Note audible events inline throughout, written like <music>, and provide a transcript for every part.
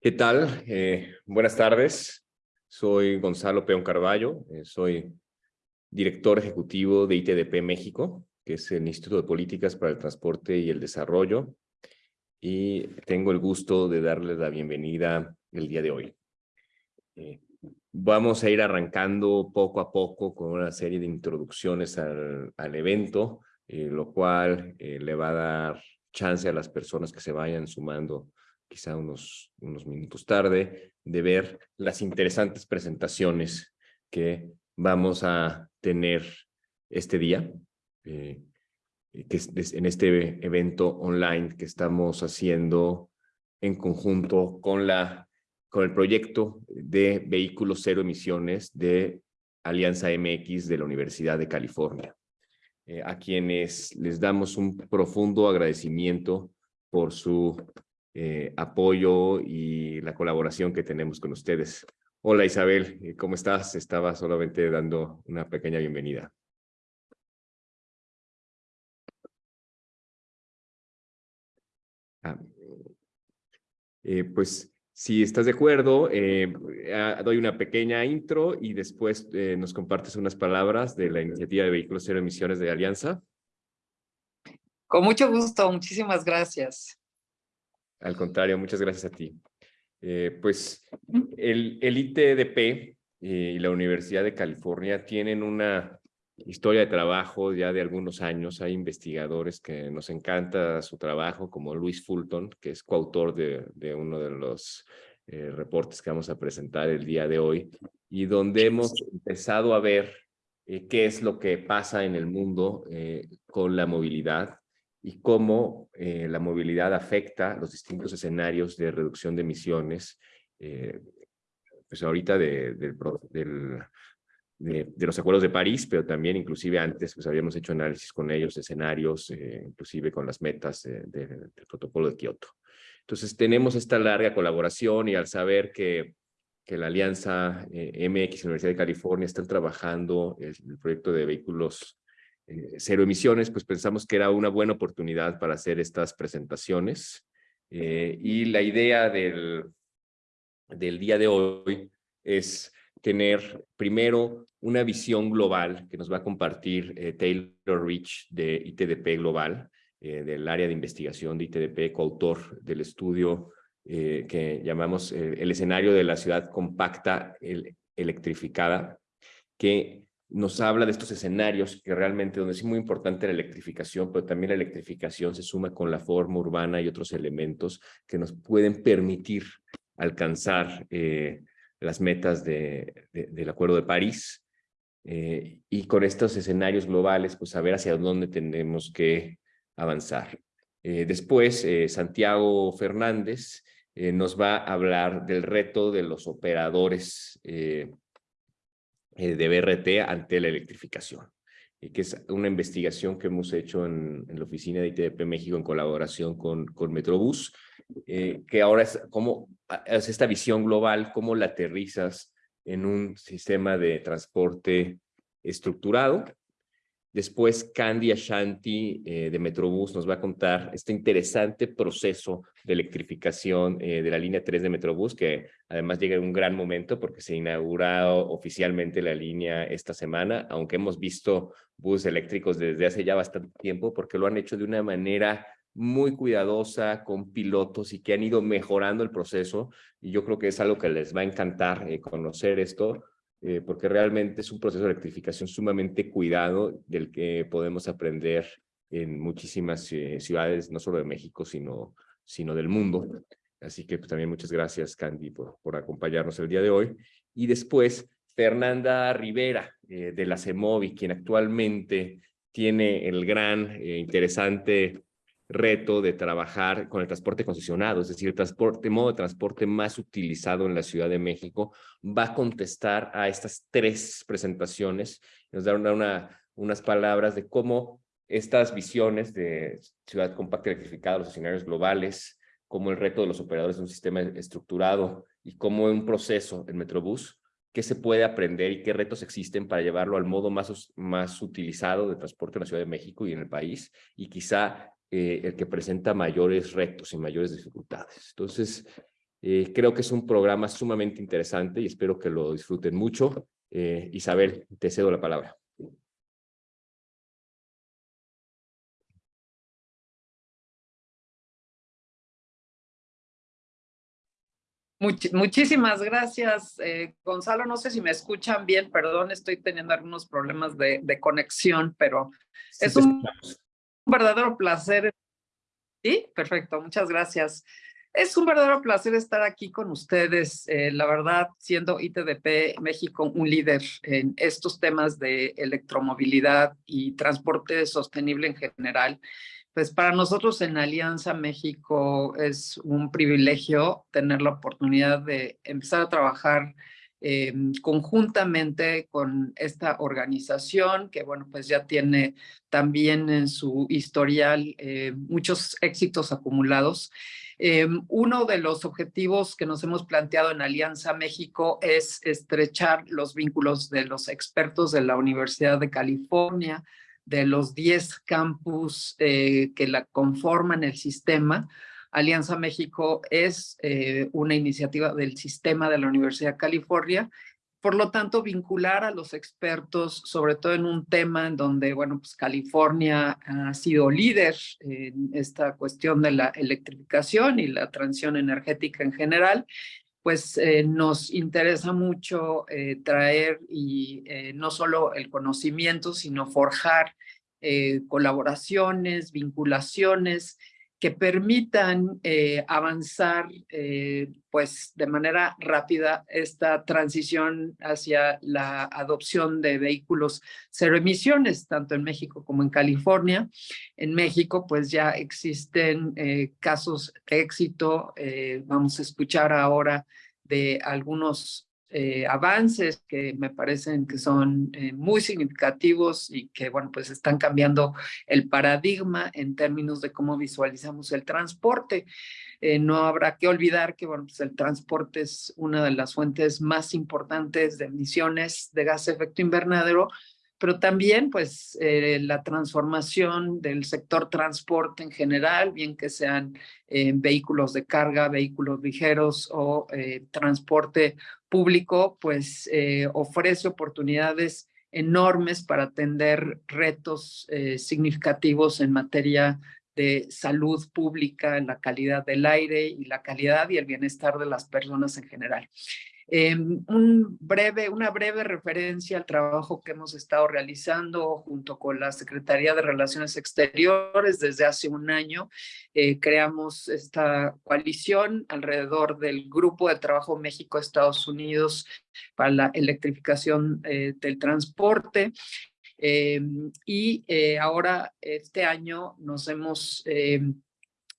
¿Qué tal? Eh, buenas tardes. Soy Gonzalo Peón Carballo. Eh, soy director ejecutivo de ITDP México, que es el Instituto de Políticas para el Transporte y el Desarrollo. Y tengo el gusto de darles la bienvenida el día de hoy. Eh, vamos a ir arrancando poco a poco con una serie de introducciones al, al evento, lo cual le va a dar chance a las personas que se vayan sumando quizá unos, unos minutos tarde, de ver las interesantes presentaciones que vamos a tener este día, eh, que es en este evento online que estamos haciendo en conjunto con, la, con el proyecto de vehículos cero emisiones de Alianza MX de la Universidad de California, eh, a quienes les damos un profundo agradecimiento por su eh, apoyo y la colaboración que tenemos con ustedes. Hola Isabel, eh, ¿cómo estás? Estaba solamente dando una pequeña bienvenida. Ah, eh, pues si estás de acuerdo, ah, doy una pequeña intro y después nos compartes unas palabras de la iniciativa de vehículos cero emisiones de Alianza. Con mucho gusto, muchísimas gracias. Al contrario, muchas gracias a ti. Eh, pues el, el ITDP eh, y la Universidad de California tienen una historia de trabajo ya de algunos años. Hay investigadores que nos encanta su trabajo, como Luis Fulton, que es coautor de, de uno de los eh, reportes que vamos a presentar el día de hoy, y donde hemos empezado a ver qué es lo que pasa en el mundo con la movilidad y cómo eh, la movilidad afecta los distintos escenarios de reducción de emisiones, eh, pues ahorita de, de, los acuerdos de París, pero también inclusive antes pues habíamos hecho análisis con ellos, escenarios, eh, inclusive con las metas del protocolo de Kioto. Entonces tenemos esta larga colaboración y al saber que, que la Alianza MX Universidad de California están trabajando el, el proyecto de vehículos eh, cero emisiones, pues pensamos que era una buena oportunidad para hacer estas presentaciones. Eh, y la idea del, del día de hoy es tener primero una visión global que nos va a compartir eh, Taylor Rich de ITDP Global, del área de investigación de ITDP, coautor del estudio que llamamos el escenario de la ciudad compacta electrificada, que nos habla de estos escenarios que realmente donde es muy importante la electrificación, pero también la electrificación se suma con la forma urbana y otros elementos que nos pueden permitir alcanzar eh, las metas de, del Acuerdo de París. Eh, y con estos escenarios globales, pues saber hacia dónde tenemos que avanzar. Eh, después, Santiago Fernández nos va a hablar del reto de los operadores de BRT ante la electrificación, y que es una investigación que hemos hecho en, la oficina de ITDP México en colaboración con, con Metrobús, eh, que ahora es como es esta visión global, cómo la aterrizas en un sistema de transporte estructurado Después, Candy Ashanti eh, de Metrobús nos va a contar este interesante proceso de electrificación eh, de la línea 3 de Metrobús, que además llega en un gran momento porque se inaugura oficialmente la línea esta semana, aunque hemos visto buses eléctricos desde hace ya bastante tiempo, porque lo han hecho de una manera muy cuidadosa, con pilotos y que han ido mejorando el proceso. Y yo creo que es algo que les va a encantar eh, conocer esto, eh, porque realmente es un proceso de electrificación sumamente cuidado del que podemos aprender en muchísimas eh, ciudades, no solo de México, sino, sino del mundo. Así que pues, también muchas gracias, Candy, por, por acompañarnos el día de hoy. Y después, Fernanda Rivera, eh, de la CEMOVI, quien actualmente tiene el gran, interesante reto de trabajar con el transporte concesionado, es decir, el transporte, modo de transporte más utilizado en la Ciudad de México, va a contestar a estas tres presentaciones, nos da una, unas palabras de cómo estas visiones de ciudad compacta electrificada, los escenarios globales, como el reto de los operadores de un sistema estructurado y cómo un proceso en Metrobús, qué se puede aprender y qué retos existen para llevarlo al modo más, más utilizado de transporte en la Ciudad de México y en el país, y quizá eh, el que presenta mayores retos y mayores dificultades. Entonces, Eh, creo que es un programa sumamente interesante y espero que lo disfruten mucho. Eh, Isabel, te cedo la palabra. muchísimas gracias, eh, Gonzalo. No sé si me escuchan bien, perdón, estoy teniendo algunos problemas de, conexión, pero es un verdadero placer. Sí, perfecto, muchas gracias. Es un verdadero placer estar aquí con ustedes, eh, la verdad, siendo ITDP México un líder en estos temas de electromovilidad y transporte sostenible en general. Pues para nosotros en Alianza México es un privilegio tener la oportunidad de empezar a trabajar eh, conjuntamente con esta organización que, bueno, pues ya tiene también en su historial eh, muchos éxitos acumulados. Eh, uno de los objetivos que nos hemos planteado en Alianza México es estrechar los vínculos de los expertos de la Universidad de California, de los 10 campus que la conforman el sistema. Alianza México es eh, una iniciativa del sistema de la Universidad de California. Por lo tanto, vincular a los expertos, sobre todo en un tema en donde, bueno, pues California ha sido líder en esta cuestión de la electrificación y la transición energética en general, pues eh, nos interesa mucho eh, traer y no solo el conocimiento, sino forjar colaboraciones, vinculaciones que permitan avanzar pues de manera rápida esta transición hacia la adopción de vehículos cero emisiones, tanto en México como en California. En México pues ya existen casos de éxito, vamos a escuchar ahora de algunos eh, avances que me parecen que son eh, muy significativos y que, bueno, pues están cambiando el paradigma en términos de cómo visualizamos el transporte. Eh, no habrá que olvidar que, bueno, pues el transporte es una de las fuentes más importantes de emisiones de gas de efecto invernadero, pero también pues eh, la transformación del sector transporte en general, bien que sean eh, vehículos de carga, vehículos ligeros o eh, transporte público, pues ofrece oportunidades enormes para atender retos significativos en materia de salud pública, la calidad del aire y la calidad y el bienestar de las personas en general. Em, un breve, una breve referencia al trabajo que hemos estado realizando junto con la Secretaría de Relaciones Exteriores desde hace un año. Eh, creamos esta coalición alrededor del Grupo de Trabajo México-Estados Unidos para la electrificación eh, del transporte. Em, y eh, ahora este año nos hemos em,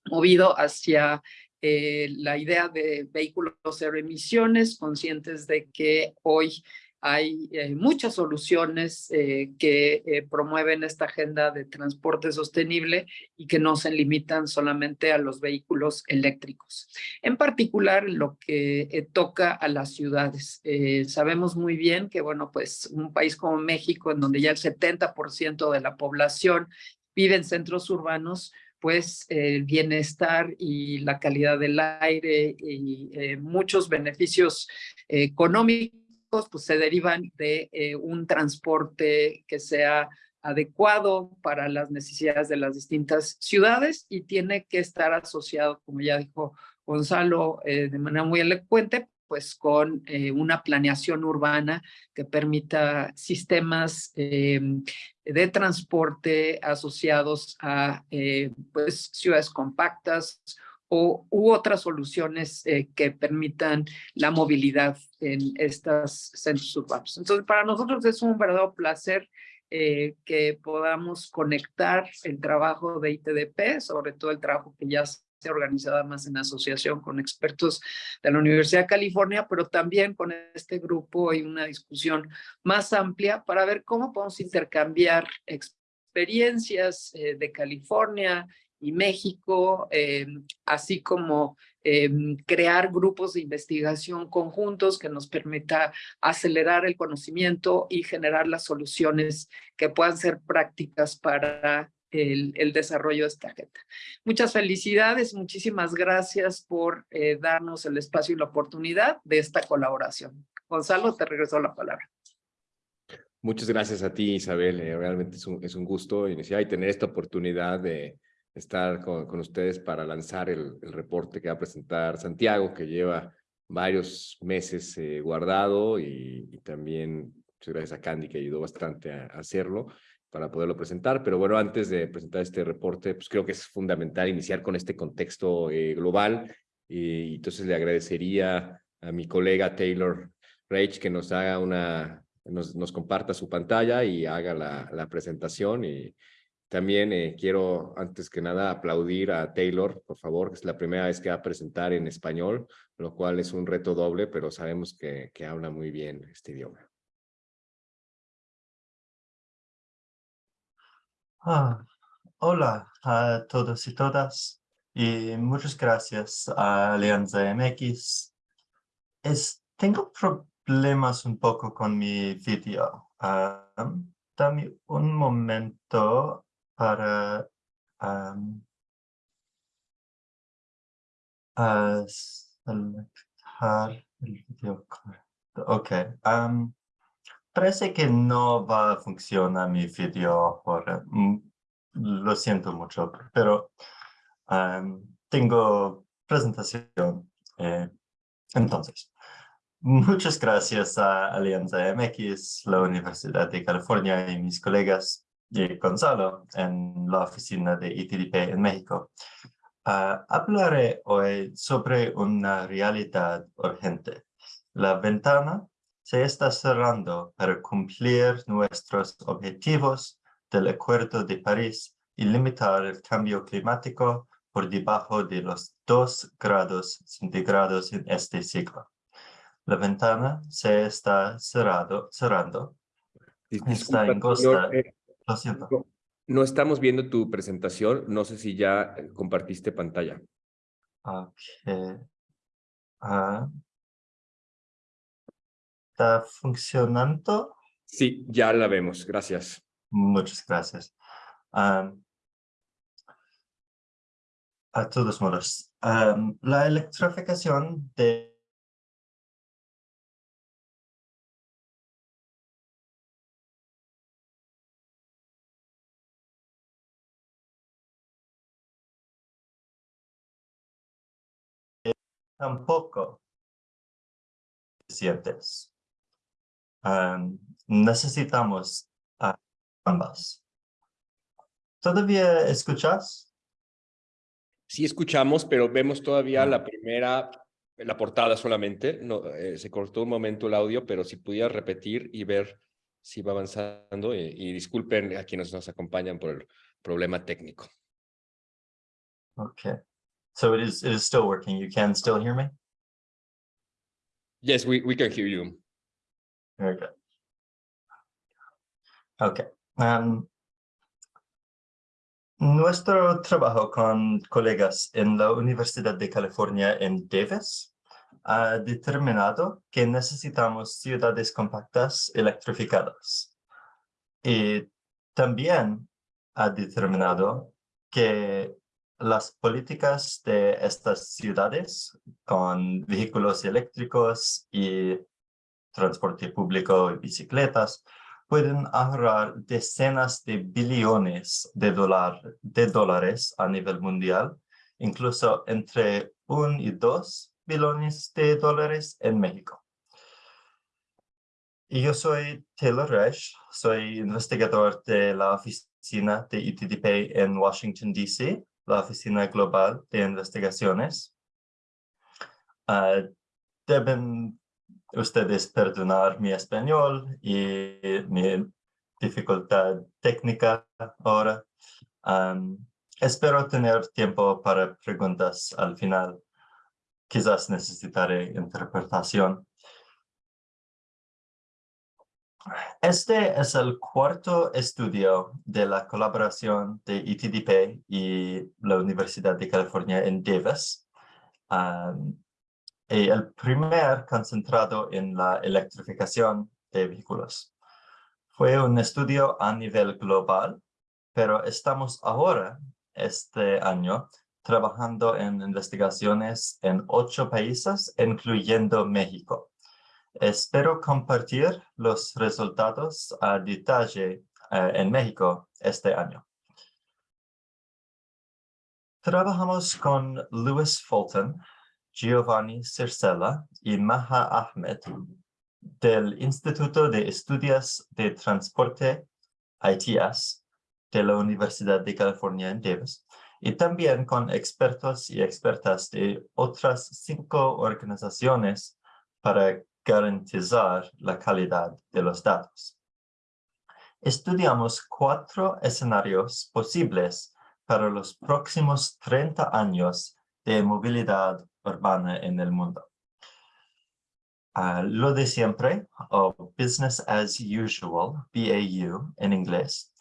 movido hacia eh, la idea de vehículos cero emisiones, conscientes de que hoy hay eh, muchas soluciones eh, que promueven esta agenda de transporte sostenible y que no se limitan solamente a los vehículos eléctricos. En particular, lo que toca a las ciudades. sabemos muy bien que, bueno, pues un país como México, en donde ya el 70% de la población vive en centros urbanos, pues el bienestar y la calidad del aire y eh, muchos beneficios económicos pues se derivan de eh, un transporte que sea adecuado para las necesidades de las distintas ciudades y tiene que estar asociado, como ya dijo Gonzalo eh, de manera muy elocuente, pues con eh, una planeación urbana que permita sistemas eh, de transporte asociados a eh, pues, ciudades compactas o, u otras soluciones que permitan la movilidad en estos centros urbanos. Entonces, para nosotros es un verdadero placer que podamos conectar el trabajo de ITDP, sobre todo el trabajo que ya organizada más en asociación con expertos de la Universidad de California, pero también con este grupo hay una discusión más amplia para ver cómo podemos intercambiar experiencias eh, de California y México, eh, así como eh, crear grupos de investigación conjuntos que nos permita acelerar el conocimiento y generar las soluciones que puedan ser prácticas para el, el, desarrollo de esta agenda. Muchas felicidades, muchísimas gracias por eh, darnos el espacio y la oportunidad de esta colaboración. Gonzalo, te regreso la palabra. Muchas gracias a ti, Isabel. Eh, realmente es un, es un gusto iniciar y tener esta oportunidad de estar con, con ustedes para lanzar el, el, reporte que va a presentar Santiago, que lleva varios meses eh, guardado y, y, también muchas gracias a Candy que ayudó bastante a, a hacerlo para poderlo presentar. Pero bueno, antes de presentar este reporte, pues creo que es fundamental iniciar con este contexto eh, global. Y entonces le agradecería a mi colega Taylor Rage que nos haga una, nos, nos comparta su pantalla y haga la, la presentación. Y también eh, quiero, antes que nada, aplaudir a Taylor, por favor, que es la primera vez que va a presentar en español, lo cual es un reto doble, pero sabemos que, que habla muy bien este idioma. Ah, hola a todos y todas y muchas gracias a Alianza MX. Es, tengo problemas un poco con mi vídeo. Um, dame un momento para um, el vídeo. Ok. Um, Parece que no va a funcionar mi video ahora. Mm, lo siento mucho, pero um, tengo presentación. Eh, entonces, muchas gracias a Alianza MX, la Universidad de California y mis colegas y Gonzalo en la oficina de ITDP en México. Uh, hablaré hoy sobre una realidad urgente. La ventana se está cerrando para cumplir nuestros objetivos del Acuerdo de París y limitar el cambio climático por debajo de los 2 grados centígrados en este siglo. La ventana se está cerrado, cerrando. Disculpa, está. Eh, Lo siento. No, no, estamos viendo tu presentación. No sé si ya compartiste pantalla. Ok. Uh, ¿Está funcionando? Sí, ya la vemos. Gracias. Muchas gracias. Um, a todos modos, um, la electrificación de tampoco suficientes um, necesitamos uh, ambas. ¿Todavía escuchas? Sí escuchamos, pero vemos todavía la primera, la portada solamente. No, eh, se cortó un momento el audio, pero si pudieras repetir y ver si va avanzando. Y, y disculpen a quienes nos acompañan por el problema técnico. Okay. So it is, it is still working. You can still hear me? Yes, we, we can hear you. Very good. Okay. Um, nuestro trabajo con colegas en la Universidad de California en Davis ha determinado que necesitamos ciudades compactas electrificadas. Y también ha determinado que las políticas de estas ciudades con vehículos eléctricos y transporte público y bicicletas, pueden ahorrar decenas de billones de, dólar, de dólares a nivel mundial, incluso entre 1 y 2 billones de dólares en México. Yo soy Taylor Resch, soy investigador de la oficina de ITDP en Washington, D.C., la oficina global de investigaciones. Uh, deben ustedes perdonar mi español y mi dificultad técnica ahora. Espero tener tiempo para preguntas al final. Quizás necesitaré interpretación. Este es el cuarto estudio de la colaboración de ITDP y la Universidad de California en Davis. Y el primer concentrado en la electrificación de vehículos. Fue un estudio a nivel global, pero estamos ahora, este año, trabajando en investigaciones en ocho países, incluyendo México. Espero compartir los resultados a detalle eh, en México este año. Trabajamos con Lewis Fulton, Giovanni Circella y Maha Ahmed del Instituto de Estudios de Transporte ITS de la Universidad de California en Davis y también con expertos y expertas de otras cinco organizaciones para garantizar la calidad de los datos. Estudiamos cuatro escenarios posibles para los próximos 30 años de movilidad urbana en el mundo. Ah, lo de siempre, o business as usual, BAU en inglés.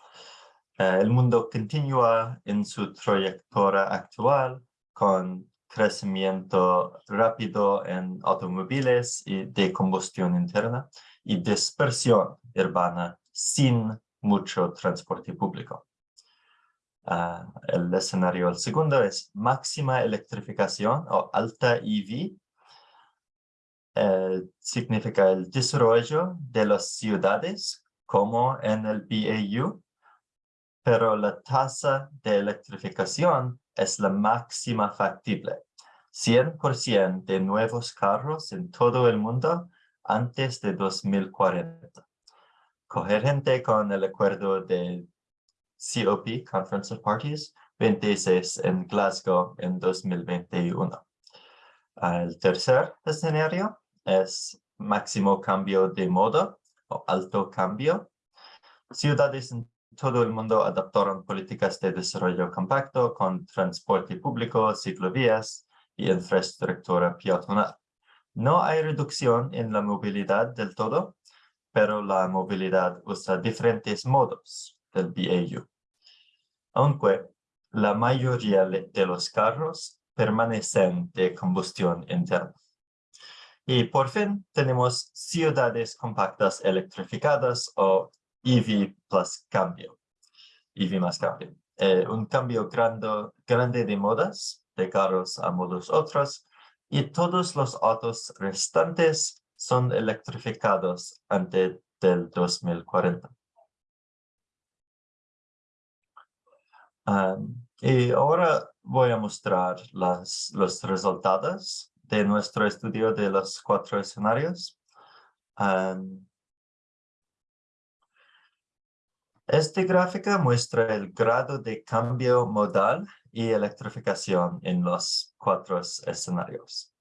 Ah, el mundo continúa en su trayectoria actual con crecimiento rápido en automóviles y de combustión interna y dispersión urbana sin mucho transporte público. Ah, el escenario el segundo es máxima electrificación o alta EV. Eh, significa el desarrollo de las ciudades como en el BAU, pero la tasa de electrificación es la máxima factible. 100% de nuevos carros en todo el mundo antes de 2040. Coherente con el acuerdo de COP, Conference of Parties, 26 en Glasgow en 2021. El tercer escenario es máximo cambio de modo o alto cambio. Ciudades en todo el mundo adaptaron políticas de desarrollo compacto con transporte público, ciclovías y infraestructura peatonal. No hay reducción en la movilidad del todo, pero la movilidad usa diferentes modos del BAU. Aunque la mayoría de los carros permanecen de combustión interna. Y por fin tenemos ciudades compactas electrificadas o EV plus cambio. EV más cambio. Eh, un cambio grande, grande de modas, de carros a modos otros, y todos los autos restantes son electrificados antes del 2040. Y ahora voy a mostrar las, los resultados de nuestro estudio de los cuatro escenarios. Esta gráfica muestra el grado de cambio modal y electrificación en los cuatro escenarios.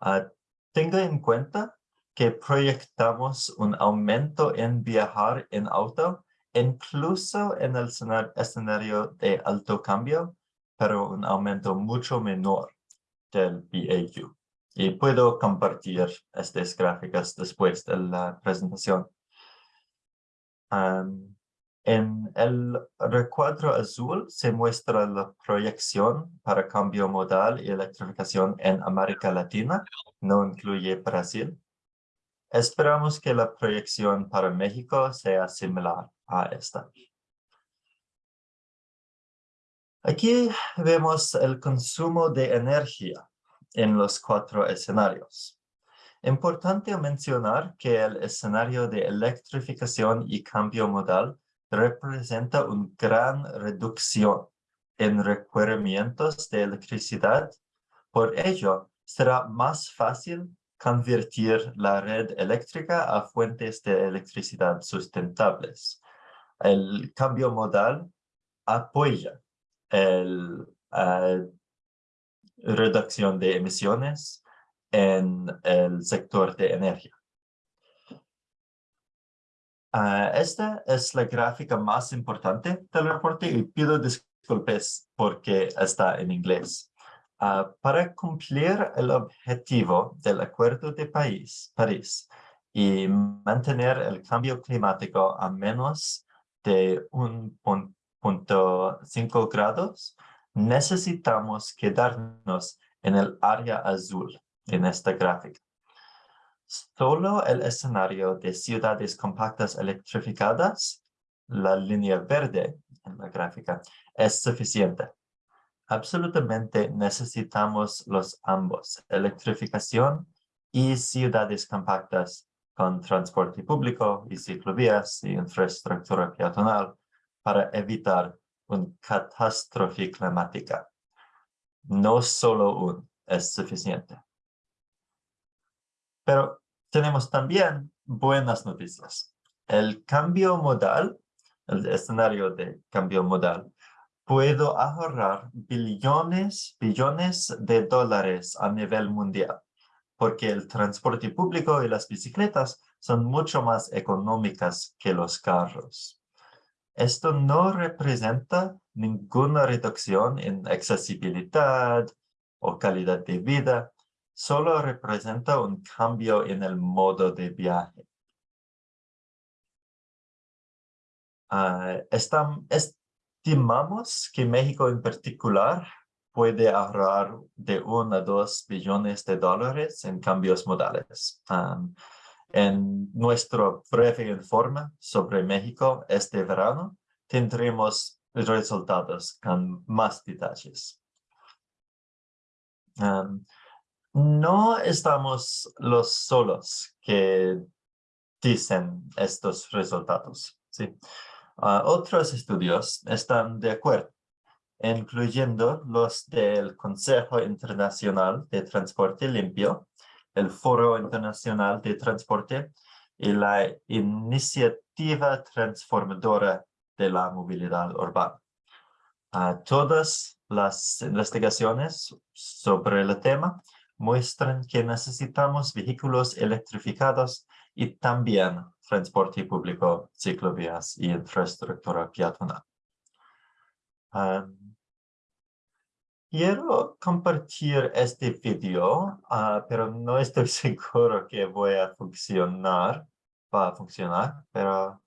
Uh, tenga en cuenta que proyectamos un aumento en viajar en auto incluso en el escenario de alto cambio, pero un aumento mucho menor del BAU. Y puedo compartir estas gráficas después de la presentación. en el recuadro azul se muestra la proyección para cambio modal y electrificación en América Latina, no incluye Brasil. Esperamos que la proyección para México sea similar a esta. Aquí vemos el consumo de energía en los cuatro escenarios. Importante mencionar que el escenario de electrificación y cambio modal representa una gran reducción en requerimientos de electricidad. Por ello, será más fácil convertir la red eléctrica a fuentes de electricidad sustentables el cambio modal apoya la eh, reducción de emisiones en el sector de energía. Ah, esta es la gráfica más importante del reporte y pido disculpas porque está en inglés. Ah, para cumplir el objetivo del Acuerdo de París y mantener el cambio climático a menos de 1.5 grados, necesitamos quedarnos en el área azul en esta gráfica. Solo el escenario de ciudades compactas electrificadas la línea verde en la gráfica, es suficiente. Absolutamente necesitamos los ambos, electrificación y ciudades compactas con transporte público y ciclovías y infraestructura peatonal para evitar una catástrofe climática. No solo un es suficiente. Pero tenemos también buenas noticias. El cambio modal, el escenario de cambio modal, puedo ahorrar billones, billones de dólares a nivel mundial, porque el transporte público y las bicicletas son mucho más económicas que los carros. Esto no representa ninguna reducción en accesibilidad o calidad de vida, solo representa un cambio en el modo de viaje. Uh, estimamos que México en particular puede ahorrar de 1 a 2 billones de dólares en cambios modales. en nuestro breve informe sobre México este verano, tendremos resultados con más detalles. no estamos los solos que dicen estos resultados. ¿sí? Otros estudios están de acuerdo, incluyendo los del Consejo Internacional de Transporte Limpio, el Foro Internacional de Transporte y la Iniciativa Transformadora de la Movilidad Urbana. Todas las investigaciones sobre el tema muestran que necesitamos vehículos electrificados y también transporte público, ciclovías y infraestructura peatonal. quiero compartir este video, ah, pero no estoy <laughs> seguro que voy a funcionar, va a funcionar, pero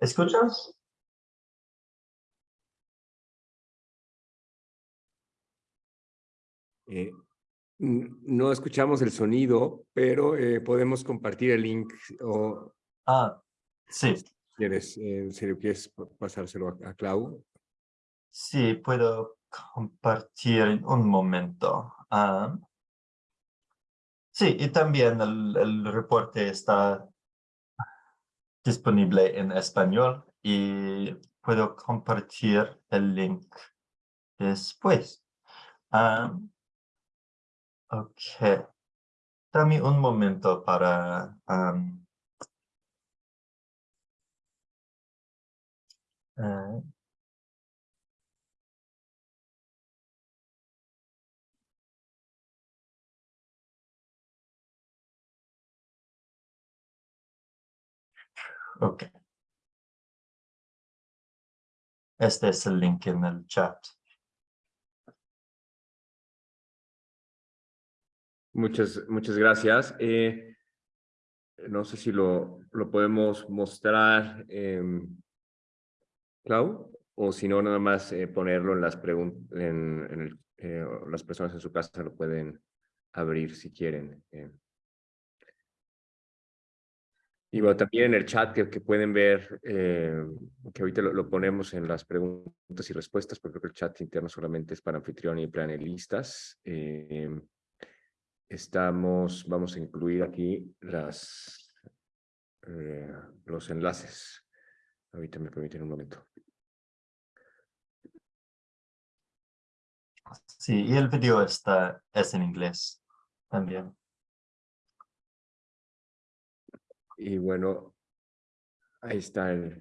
¿escuchas? Eh, no escuchamos el sonido, pero eh, podemos compartir el link o... Ah, sí. ¿Quieres, eh, si quieres pasárselo a, Clau? Sí, puedo compartir en un momento. Ah, sí, y también el, el reporte está disponible en español y puedo compartir el link después. Ah, Ok. Dame un momento para... Um, uh. Este es el link en el chat. Muchas, muchas gracias. Eh, no sé si lo, lo podemos mostrar, eh, Clau, o si no, nada más eh, ponerlo en las preguntas, en, eh, las personas en su casa lo pueden abrir si quieren. Y bueno, también en el chat que, que pueden ver, que ahorita lo, ponemos en las preguntas y respuestas, porque creo que el chat interno solamente es para anfitrión y panelistas estamos, vamos a incluir aquí las, eh, los enlaces. Ahorita me permiten un momento. Sí, y el video está, es en inglés también. Y bueno, ahí está el,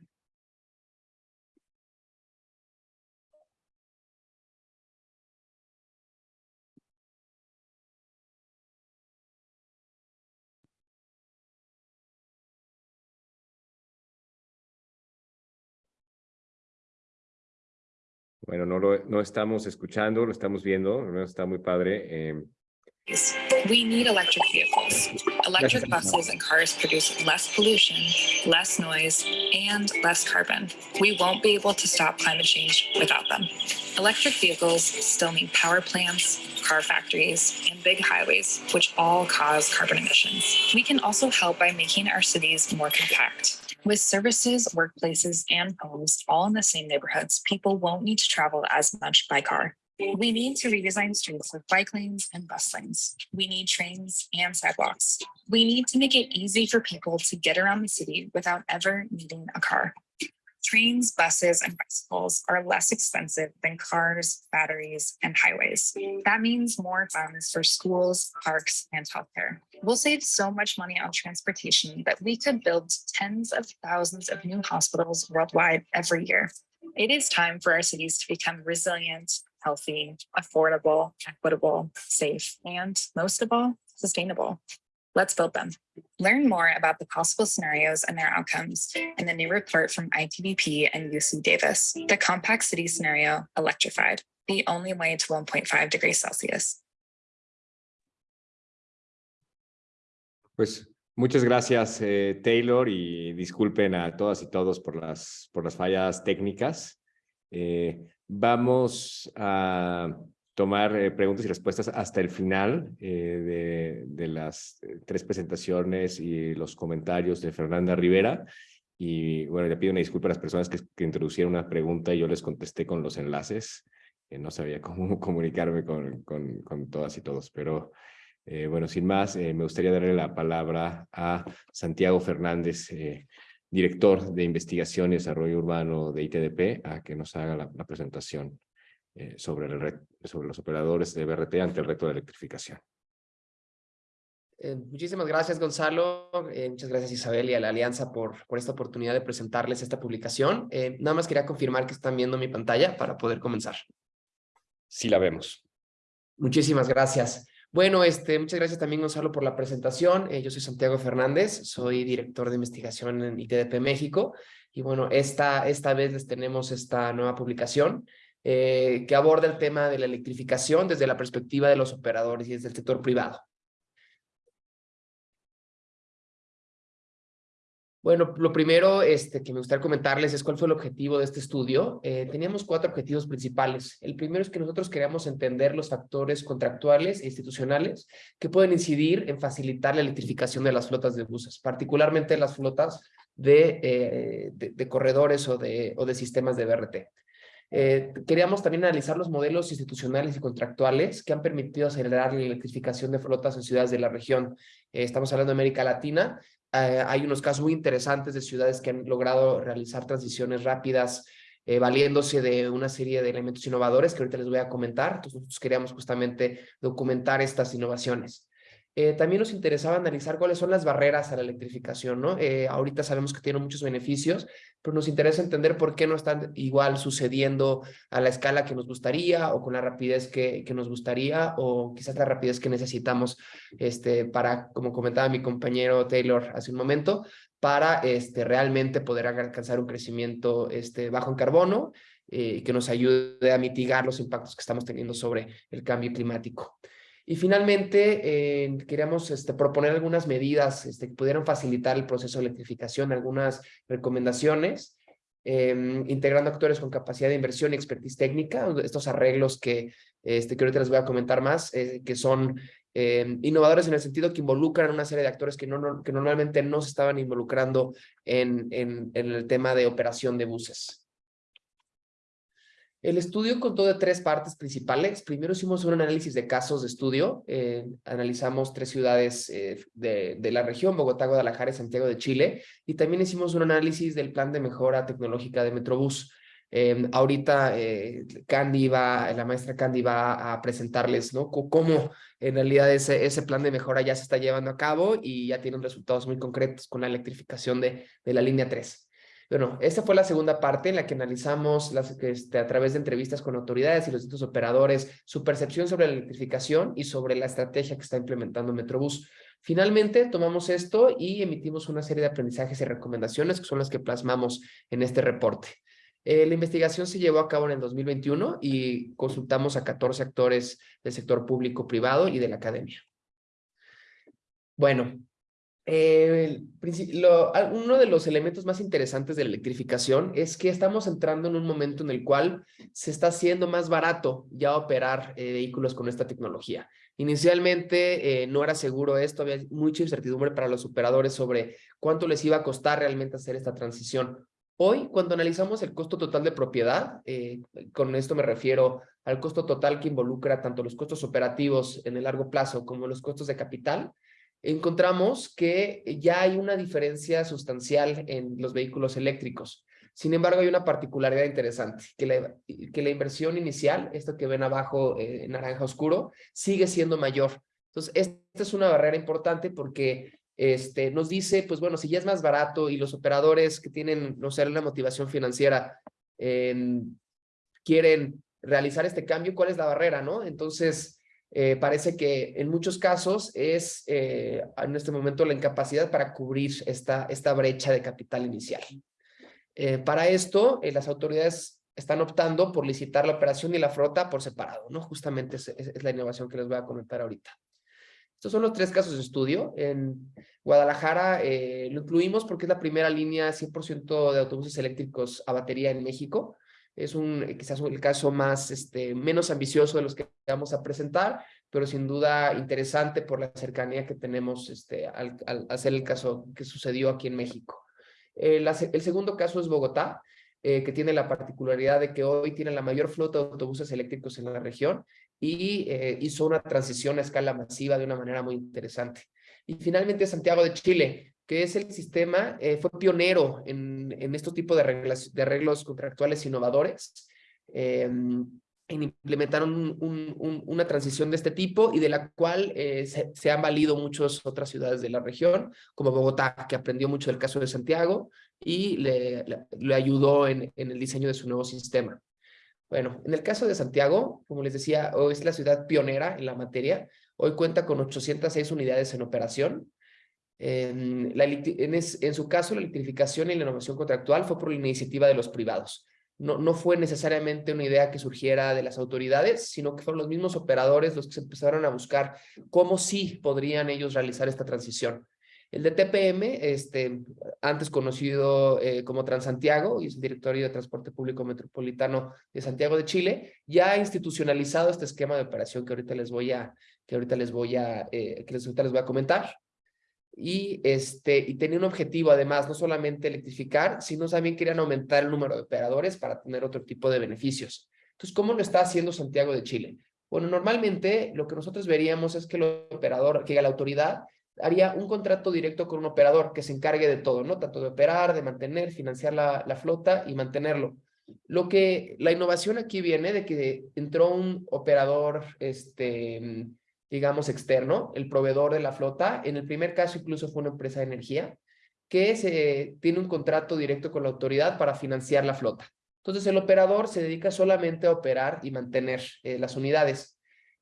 Bueno, no lo no estamos escuchando, lo estamos viendo, no está muy padre. Eh. We need electric vehicles. Electric buses and cars produce less pollution, less noise, and less carbon. We won't be able to stop climate change without them. Electric vehicles still need power plants, car factories, and big highways, which all cause carbon emissions. We can also help by making our cities more compact With services, workplaces, and homes all in the same neighborhoods, people won't need to travel as much by car. We need to redesign streets with bike lanes and bus lanes. We need trains and sidewalks. We need to make it easy for people to get around the city without ever needing a car. Trains, buses, and bicycles are less expensive than cars, batteries, and highways. That means more funds for schools, parks, and healthcare. We'll save so much money on transportation that we could build tens of thousands of new hospitals worldwide every year. It is time for our cities to become resilient, healthy, affordable, equitable, safe, and most of all, sustainable. Let's build them. Learn more about the possible scenarios and their outcomes in the new report from ITBP and UC Davis, the compact city scenario electrified, the only way to 1.5 degrees Celsius. Pues muchas gracias, eh, Taylor, y disculpen a todas y todos por las, por las fallas técnicas. Eh, vamos a tomar eh, preguntas y respuestas hasta el final eh, de, de, las eh, tres presentaciones y los comentarios de Fernanda Rivera. Y bueno, le pido una disculpa a las personas que, que introducieron una pregunta y yo les contesté con los enlaces. que no sabía cómo <laughs> comunicarme con, con, con todas y todos, pero eh, bueno, sin más, eh, me gustaría darle la palabra a Santiago Fernández, eh, director de Investigación y Desarrollo Urbano de ITDP, a que nos haga la, la presentación eh, sobre, el sobre los operadores de BRT ante el reto de electrificación. Eh, muchísimas gracias, Gonzalo. Eh, muchas gracias, Isabel, y a la Alianza por, por esta oportunidad de presentarles esta publicación. Eh, nada más quería confirmar que están viendo mi pantalla para poder comenzar. Sí la vemos. Muchísimas gracias. Bueno, este, muchas gracias también, Gonzalo, por la presentación. Eh, yo soy Santiago Fernández, soy director de investigación en ITDP México. Y bueno, esta, esta vez les tenemos esta nueva publicación eh, que aborda el tema de la electrificación desde la perspectiva de los operadores y desde el sector privado. Bueno, lo primero este, que me gustaría comentarles es cuál fue el objetivo de este estudio. Eh, teníamos cuatro objetivos principales. El primero es que nosotros queríamos entender los factores contractuales e institucionales que pueden incidir en facilitar la electrificación de las flotas de buses, particularmente las flotas de, eh, de, de corredores o de, o de sistemas de BRT. Eh, queríamos también analizar los modelos institucionales y contractuales que han permitido acelerar la electrificación de flotas en ciudades de la región. Eh, estamos hablando de América Latina. Eh, hay unos casos muy interesantes de ciudades que han logrado realizar transiciones rápidas valiéndose de una serie de elementos innovadores que ahorita les voy a comentar. Nosotros queríamos justamente documentar estas innovaciones. Eh, también nos interesaba analizar cuáles son las barreras a la electrificación, ¿no? Eh, ahorita sabemos que tiene muchos beneficios, pero nos interesa entender por qué no están igual sucediendo a la escala que nos gustaría o con la rapidez que, que nos gustaría o quizás la rapidez que necesitamos este, para, como comentaba mi compañero Taylor hace un momento, para este, realmente poder alcanzar un crecimiento este, bajo en carbono eh, que nos ayude a mitigar los impactos que estamos teniendo sobre el cambio climático. Y finalmente, eh, queríamos este, proponer algunas medidas este, que pudieran facilitar el proceso de electrificación, algunas recomendaciones, eh, integrando actores con capacidad de inversión y expertise técnica, estos arreglos que, este, que ahorita les voy a comentar más, eh, que son eh, innovadores en el sentido que involucran una serie de actores que, no, que normalmente no se estaban involucrando en, en el tema de operación de buses. El estudio contó de tres partes principales. Primero hicimos un análisis de casos de estudio. Eh, analizamos tres ciudades eh, de, la región, Bogotá, Guadalajara y Santiago de Chile. Y también hicimos un análisis del plan de mejora tecnológica de Metrobús. Eh, ahorita Candy va, la maestra Candy va a presentarles ¿no? cómo en realidad ese, ese plan de mejora ya se está llevando a cabo y ya tienen resultados muy concretos con la electrificación de, de la línea 3. Bueno, esta fue la segunda parte en la que analizamos este, a través de entrevistas con autoridades y los distintos operadores su percepción sobre la electrificación y sobre la estrategia que está implementando Metrobús. Finalmente, tomamos esto y emitimos una serie de aprendizajes y recomendaciones que son las que plasmamos en este reporte. Eh, la investigación se llevó a cabo en el 2021 y consultamos a 14 actores del sector público, privado y de la academia. Bueno, eh, uno de los elementos más interesantes de la electrificación es que estamos entrando en un momento en el cual se está haciendo más barato ya operar eh, vehículos con esta tecnología. Inicialmente eh, no era seguro esto, había mucha incertidumbre para los operadores sobre cuánto les iba a costar realmente hacer esta transición. Hoy, cuando analizamos el costo total de propiedad, con esto me refiero al costo total que involucra tanto los costos operativos en el largo plazo como los costos de capital, encontramos que ya hay una diferencia sustancial en los vehículos eléctricos. Sin embargo, hay una particularidad interesante, que la, que la inversión inicial, esto que ven abajo eh, en naranja oscuro, sigue siendo mayor. Entonces, esta es una barrera importante porque este, nos dice, pues bueno, si ya es más barato y los operadores que tienen, no sé, una motivación financiera quieren realizar este cambio, ¿cuál es la barrera, no? Entonces, eh, parece que en muchos casos es eh, en este momento la incapacidad para cubrir esta, esta brecha de capital inicial. Eh, para esto, las autoridades están optando por licitar la operación y la flota por separado, ¿no? Justamente es, es, la innovación que les voy a comentar ahorita. Estos son los tres casos de estudio. En Guadalajara lo incluimos porque es la primera línea 100% de autobuses eléctricos a batería en México es un quizás el caso más, este, menos ambicioso de los que vamos a presentar, pero sin duda interesante por la cercanía que tenemos este, al, hacer el caso que sucedió aquí en México. el segundo caso es Bogotá, eh, que tiene la particularidad de que hoy tiene la mayor flota de autobuses eléctricos en la región y eh, hizo una transición a escala masiva de una manera muy interesante. Y finalmente Santiago de Chile, que es el sistema, eh, fue pionero en, en estos tipos de, reglas, de arreglos contractuales innovadores. Eh, en implementar una transición de este tipo y de la cual eh, se, han valido muchas otras ciudades de la región, como Bogotá, que aprendió mucho del caso de Santiago y le, le, ayudó en, en, el diseño de su nuevo sistema. Bueno, en el caso de Santiago, como les decía, hoy es la ciudad pionera en la materia. Hoy cuenta con 806 unidades en operación, en, la, en, su caso, la electrificación y la innovación contractual fue por la iniciativa de los privados. No, no fue necesariamente una idea que surgiera de las autoridades, sino que fueron los mismos operadores los que se empezaron a buscar cómo sí podrían ellos realizar esta transición. El de TPM, este, antes conocido eh, como Transantiago, y es el directorio de Transporte Público Metropolitano de Santiago de Chile, ya ha institucionalizado este esquema de operación que ahorita les voy a, que ahorita les voy a, eh, que ahorita les voy a comentar y, este, y tenía un objetivo además, no solamente electrificar, sino también querían aumentar el número de operadores para tener otro tipo de beneficios. Entonces, ¿cómo lo está haciendo Santiago de Chile? Bueno, normalmente lo que nosotros veríamos es que el operador, que la autoridad haría un contrato directo con un operador que se encargue de todo, ¿no? Tanto de operar, de mantener, financiar la, la flota y mantenerlo. Lo que la innovación aquí viene de que entró un operador este, digamos, externo, el proveedor de la flota. En el primer caso incluso fue una empresa de energía que tiene un contrato directo con la autoridad para financiar la flota. Entonces el operador se dedica solamente a operar y mantener eh, las unidades.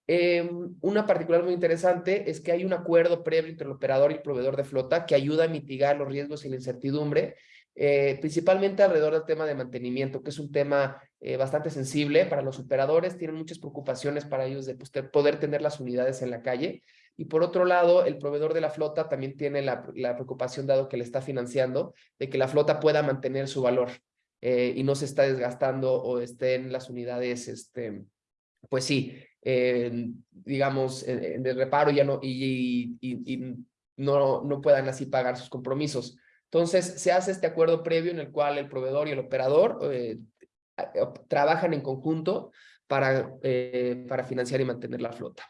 Em, una particular muy interesante es que hay un acuerdo previo entre el operador y el proveedor de flota que ayuda a mitigar los riesgos y la incertidumbre eh, principalmente alrededor del tema de mantenimiento, que es un tema eh, bastante sensible para los operadores, tienen muchas preocupaciones para ellos de pues, poder tener las unidades en la calle. Y por otro lado, el proveedor de la flota también tiene la, preocupación, dado que le está financiando, de que la flota pueda mantener su valor eh, y no se está desgastando o estén las unidades, este, pues sí, digamos, de reparo ya no, y, y, y no, no puedan así pagar sus compromisos. Entonces, se hace este acuerdo previo en el cual el proveedor y el operador eh, trabajan en conjunto para, eh, para financiar y mantener la flota.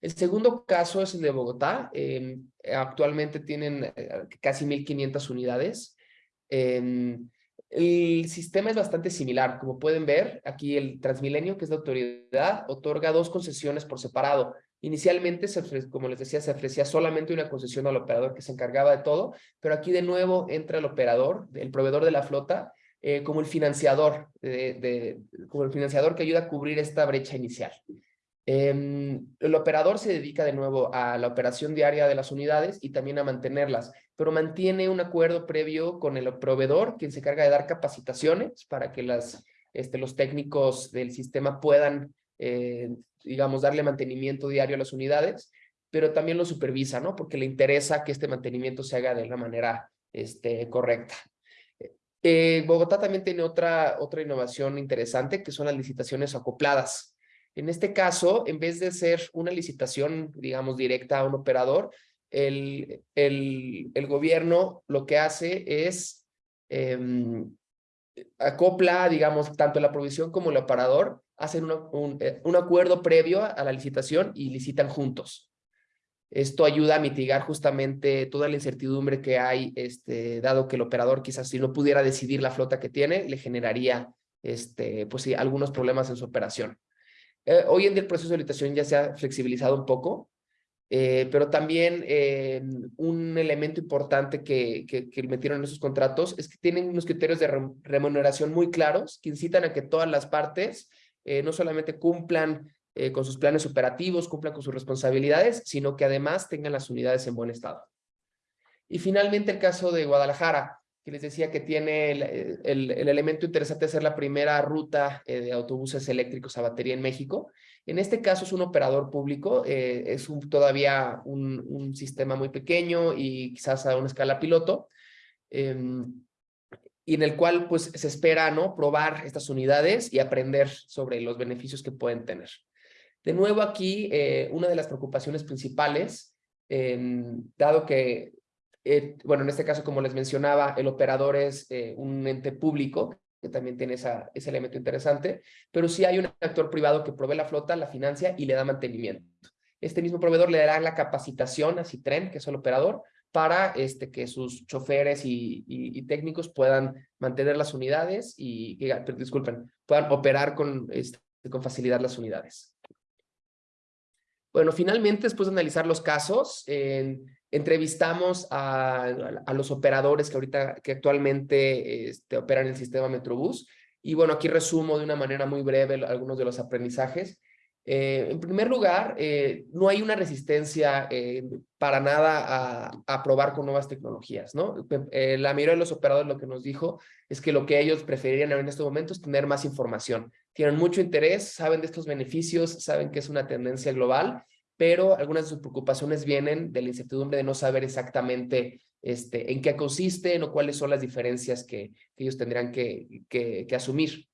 El segundo caso es el de Bogotá. Em, actualmente tienen eh, casi 1.500 unidades. Em, el sistema es bastante similar. Como pueden ver, aquí el Transmilenio, que es la autoridad, otorga dos concesiones por separado. Inicialmente, se como les decía, se ofrecía solamente una concesión al operador que se encargaba de todo, pero aquí de nuevo entra el operador, el proveedor de la flota, eh, como el financiador, como el financiador que ayuda a cubrir esta brecha inicial. Em, el operador se dedica de nuevo a la operación diaria de las unidades y también a mantenerlas, pero mantiene un acuerdo previo con el proveedor, quien se encarga de dar capacitaciones para que este, los técnicos del sistema puedan eh, digamos, darle mantenimiento diario a las unidades, pero también lo supervisa, ¿no? Porque le interesa que este mantenimiento se haga de la manera este, correcta. Eh, Bogotá también tiene otra, otra innovación interesante, que son las licitaciones acopladas. En este caso, en vez de ser una licitación, digamos, directa a un operador, el, el, el gobierno lo que hace es em, acopla, digamos, tanto la provisión como el operador, hacen un, eh, un, acuerdo previo a la licitación y licitan juntos. Esto ayuda a mitigar justamente toda la incertidumbre que hay, este, dado que el operador quizás si no pudiera decidir la flota que tiene, le generaría este, pues sí, algunos problemas en su operación. Eh, hoy en día el proceso de licitación ya se ha flexibilizado un poco, eh, pero también eh, un elemento importante que, que, metieron en esos contratos es que tienen unos criterios de remuneración muy claros que incitan a que todas las partes no solamente cumplan con sus planes operativos, cumplan con sus responsabilidades, sino que además tengan las unidades en buen estado. Y finalmente el caso de Guadalajara que les decía que tiene el, el, elemento interesante de ser la primera ruta eh, de autobuses eléctricos a batería en México. En este caso es un operador público, eh, es un, todavía un, un, sistema muy pequeño y quizás a una escala piloto, em, y en el cual pues se espera ¿no? probar estas unidades y aprender sobre los beneficios que pueden tener. De nuevo aquí, eh, una de las preocupaciones principales, em, dado que eh, bueno, en este caso, como les mencionaba, el operador es eh, un ente público, que también tiene esa, ese elemento interesante, pero sí hay un actor privado que provee la flota, la financia y le da mantenimiento. Este mismo proveedor le dará la capacitación a Citren, que es el operador, para este, que sus choferes y, y, técnicos puedan mantener las unidades y, disculpen, puedan operar con, este, con facilidad las unidades. Bueno, finalmente, después de analizar los casos, en Entrevistamos a, a, los operadores que ahorita, que actualmente este, operan el sistema Metrobús. Y bueno, aquí resumo de una manera muy breve algunos de los aprendizajes. Eh, en primer lugar, eh, no hay una resistencia eh, para nada a, probar con nuevas tecnologías, ¿no? la mayoría de los operadores lo que nos dijo es que lo que ellos preferirían en este momento es tener más información. Tienen mucho interés, saben de estos beneficios, saben que es una tendencia global pero algunas de sus preocupaciones vienen de la incertidumbre de no saber exactamente este, en qué consisten o cuáles son las diferencias que, ellos tendrán que, asumir.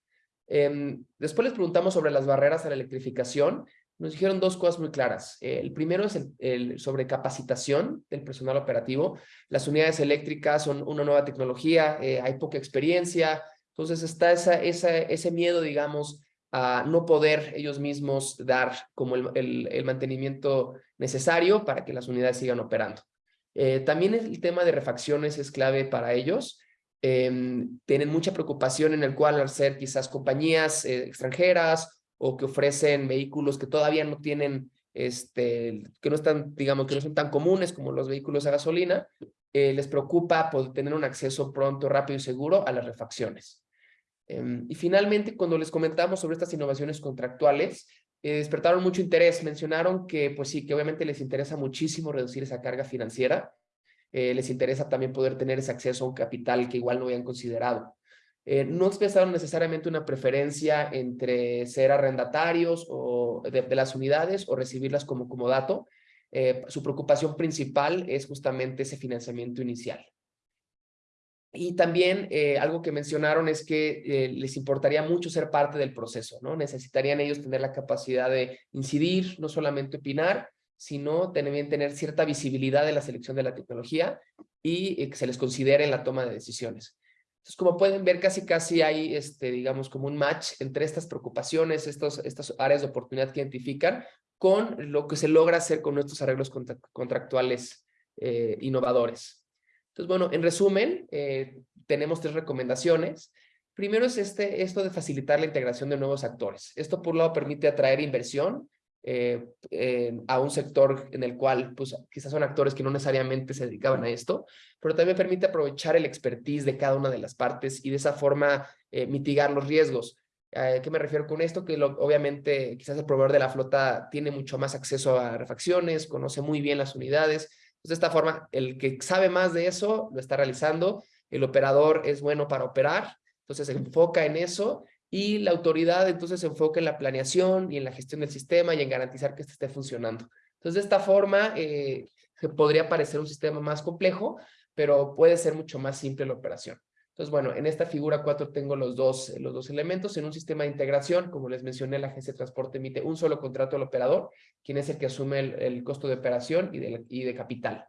Em, después les preguntamos sobre las barreras a la electrificación. Nos dijeron dos cosas muy claras. el primero es el, sobre capacitación del personal operativo. Las unidades eléctricas son una nueva tecnología, eh, hay poca experiencia, entonces está ese miedo, digamos, a no poder ellos mismos dar como el, el, mantenimiento necesario para que las unidades sigan operando. Eh, también el tema de refacciones es clave para ellos. Em, tienen mucha preocupación en el cual al ser quizás compañías eh, extranjeras o que ofrecen vehículos que todavía no tienen, este, que no están, digamos, que no son tan comunes como los vehículos a gasolina, eh, les preocupa poder tener un acceso pronto, rápido y seguro a las refacciones. Em, y finalmente, cuando les comentamos sobre estas innovaciones contractuales, eh, despertaron mucho interés. Mencionaron que, pues sí, que obviamente les interesa muchísimo reducir esa carga financiera. Eh, les interesa también poder tener ese acceso a un capital que igual no habían considerado. Eh, no expresaron necesariamente una preferencia entre ser arrendatarios o de, las unidades o recibirlas como comodato. su preocupación principal es justamente ese financiamiento inicial. Y también eh, algo que mencionaron es que eh, les importaría mucho ser parte del proceso, ¿no? Necesitarían ellos tener la capacidad de incidir, no solamente opinar, sino también tener cierta visibilidad en la selección de la tecnología y eh, que se les considere en la toma de decisiones. Entonces, como pueden ver, casi casi hay, este, digamos, como un match entre estas preocupaciones, estos, estas áreas de oportunidad que identifican, con lo que se logra hacer con nuestros arreglos contractuales innovadores. Entonces, bueno, en resumen, eh, tenemos tres recomendaciones. Primero es este, esto de facilitar la integración de nuevos actores. Esto por un lado permite atraer inversión eh, a un sector en el cual pues, quizás son actores que no necesariamente se dedicaban a esto, pero también permite aprovechar el expertise de cada una de las partes y de esa forma eh, mitigar los riesgos. ¿A qué me refiero con esto? Que obviamente quizás el proveedor de la flota tiene mucho más acceso a refacciones, conoce muy bien las unidades, de esta forma, el que sabe más de eso lo está realizando, el operador es bueno para operar, entonces se enfoca en eso y la autoridad entonces se enfoca en la planeación y en la gestión del sistema y en garantizar que este esté funcionando. Entonces, de esta forma, eh, podría parecer un sistema más complejo, pero puede ser mucho más simple la operación. Entonces, bueno, en esta figura 4 tengo los dos, los dos elementos. En un sistema de integración, como les mencioné, la agencia de transporte emite un solo contrato al operador, quien es el que asume el, costo de operación y de, y de capital.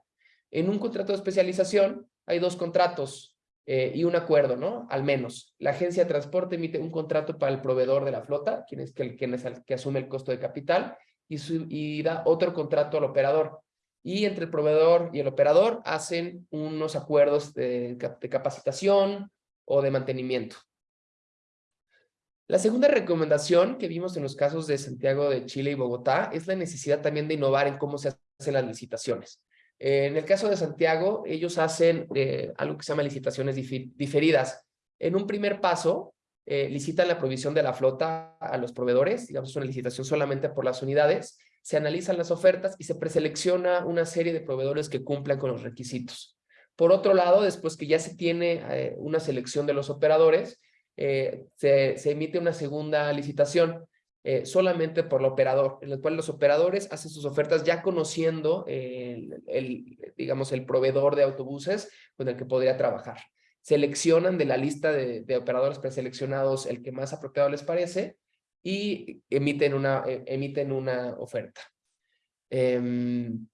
En un contrato de especialización hay dos contratos eh, y un acuerdo, ¿no? Al menos. La agencia de transporte emite un contrato para el proveedor de la flota, quien es, el, que asume el costo de capital, y, da otro contrato al operador. Y entre el proveedor y el operador hacen unos acuerdos de capacitación o de mantenimiento. La segunda recomendación que vimos en los casos de Santiago de Chile y Bogotá es la necesidad también de innovar en cómo se hacen las licitaciones. Eh, en el caso de Santiago, ellos hacen eh, algo que se llama licitaciones diferidas. En un primer paso, eh, licitan la provisión de la flota a los proveedores, digamos, es una licitación solamente por las unidades, se analizan las ofertas y se preselecciona una serie de proveedores que cumplan con los requisitos. Por otro lado, después que ya se tiene una selección de los operadores, se emite una segunda licitación eh, solamente por el operador, en el cual los operadores hacen sus ofertas ya conociendo el, digamos, el proveedor de autobuses con el que podría trabajar. Seleccionan de la lista de, operadores preseleccionados el que más apropiado les parece y emiten una, eh, emiten una oferta. Em,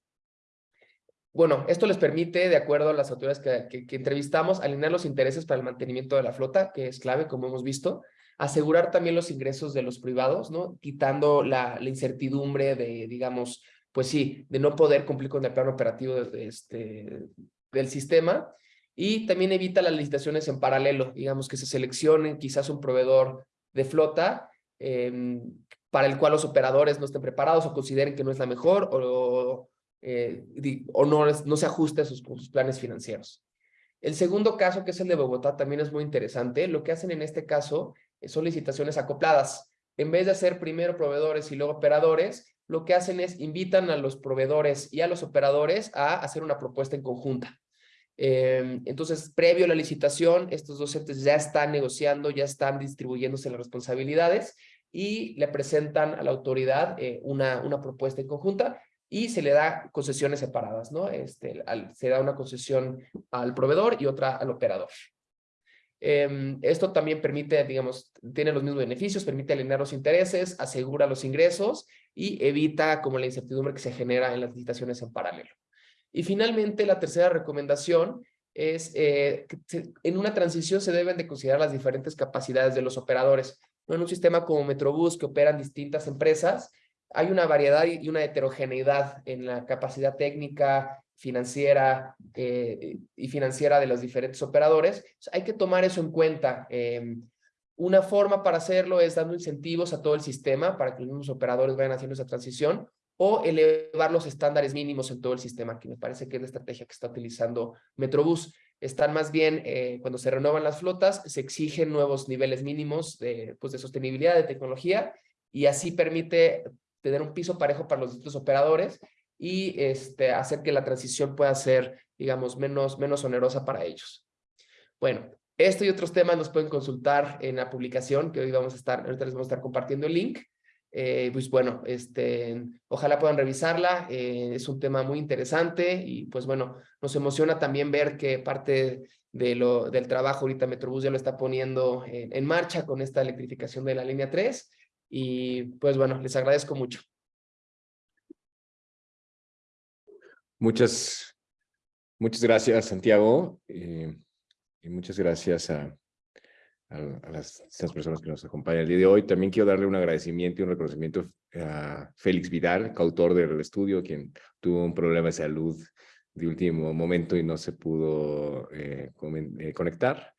bueno, esto les permite, de acuerdo a las autoridades que, que, entrevistamos, alinear los intereses para el mantenimiento de la flota, que es clave, como hemos visto, asegurar también los ingresos de los privados. Quitando la, incertidumbre de, digamos, pues sí, de no poder cumplir con el plano operativo este, del sistema. Y también evita las licitaciones en paralelo, digamos que se seleccione quizás un proveedor de flota em, para el cual los operadores no estén preparados o consideren que no es la mejor o, eh, o no, se ajuste a sus planes financieros. El segundo caso, que es el de Bogotá, también es muy interesante. Lo que hacen en este caso eh, son licitaciones acopladas. En vez de hacer primero proveedores y luego operadores, lo que hacen es invitan a los proveedores y a los operadores a hacer una propuesta en conjunta. Em, entonces, previo a la licitación, estos dos entes ya están negociando, ya están distribuyéndose las responsabilidades y le presentan a la autoridad eh, una, una propuesta en conjunta y se le da concesiones separadas, ¿no? Este, se da una concesión al proveedor y otra al operador. Em, esto también permite, digamos, tiene los mismos beneficios, permite alinear los intereses, asegura los ingresos y evita como la incertidumbre que se genera en las licitaciones en paralelo. Y finalmente, la tercera recomendación es eh, que en una transición se deben de considerar las diferentes capacidades de los operadores. En un sistema como Metrobús que operan distintas empresas, hay una variedad y una heterogeneidad en la capacidad técnica, financiera eh, y financiera de los diferentes operadores. Hay que tomar eso en cuenta. Em, una forma para hacerlo es dando incentivos a todo el sistema para que los mismos operadores vayan haciendo esa transición o elevar los estándares mínimos en todo el sistema, que me parece que es la estrategia que está utilizando Metrobús. Están más bien, eh, cuando se renuevan las flotas, se exigen nuevos niveles mínimos de, pues de sostenibilidad, de tecnología, y así permite tener un piso parejo para los distintos operadores y este, hacer que la transición pueda ser, digamos, menos, menos onerosa para ellos. Bueno, esto y otros temas nos pueden consultar en la publicación que hoy vamos a estar, ahorita les vamos a estar compartiendo el link. Eh, pues bueno, este, ojalá puedan revisarla, eh, es un tema muy interesante y pues bueno, nos emociona también ver que parte de lo, del trabajo ahorita Metrobús ya lo está poniendo en, en marcha con esta electrificación de la línea 3 y pues bueno, les agradezco mucho. Muchas, muchas gracias, Santiago. Eh, y muchas gracias a, a, las, personas que nos acompañan el día de hoy. También quiero darle un agradecimiento y un reconocimiento a Félix Vidal, coautor del estudio, quien tuvo un problema de salud de último momento y no se pudo eh, eh, conectar.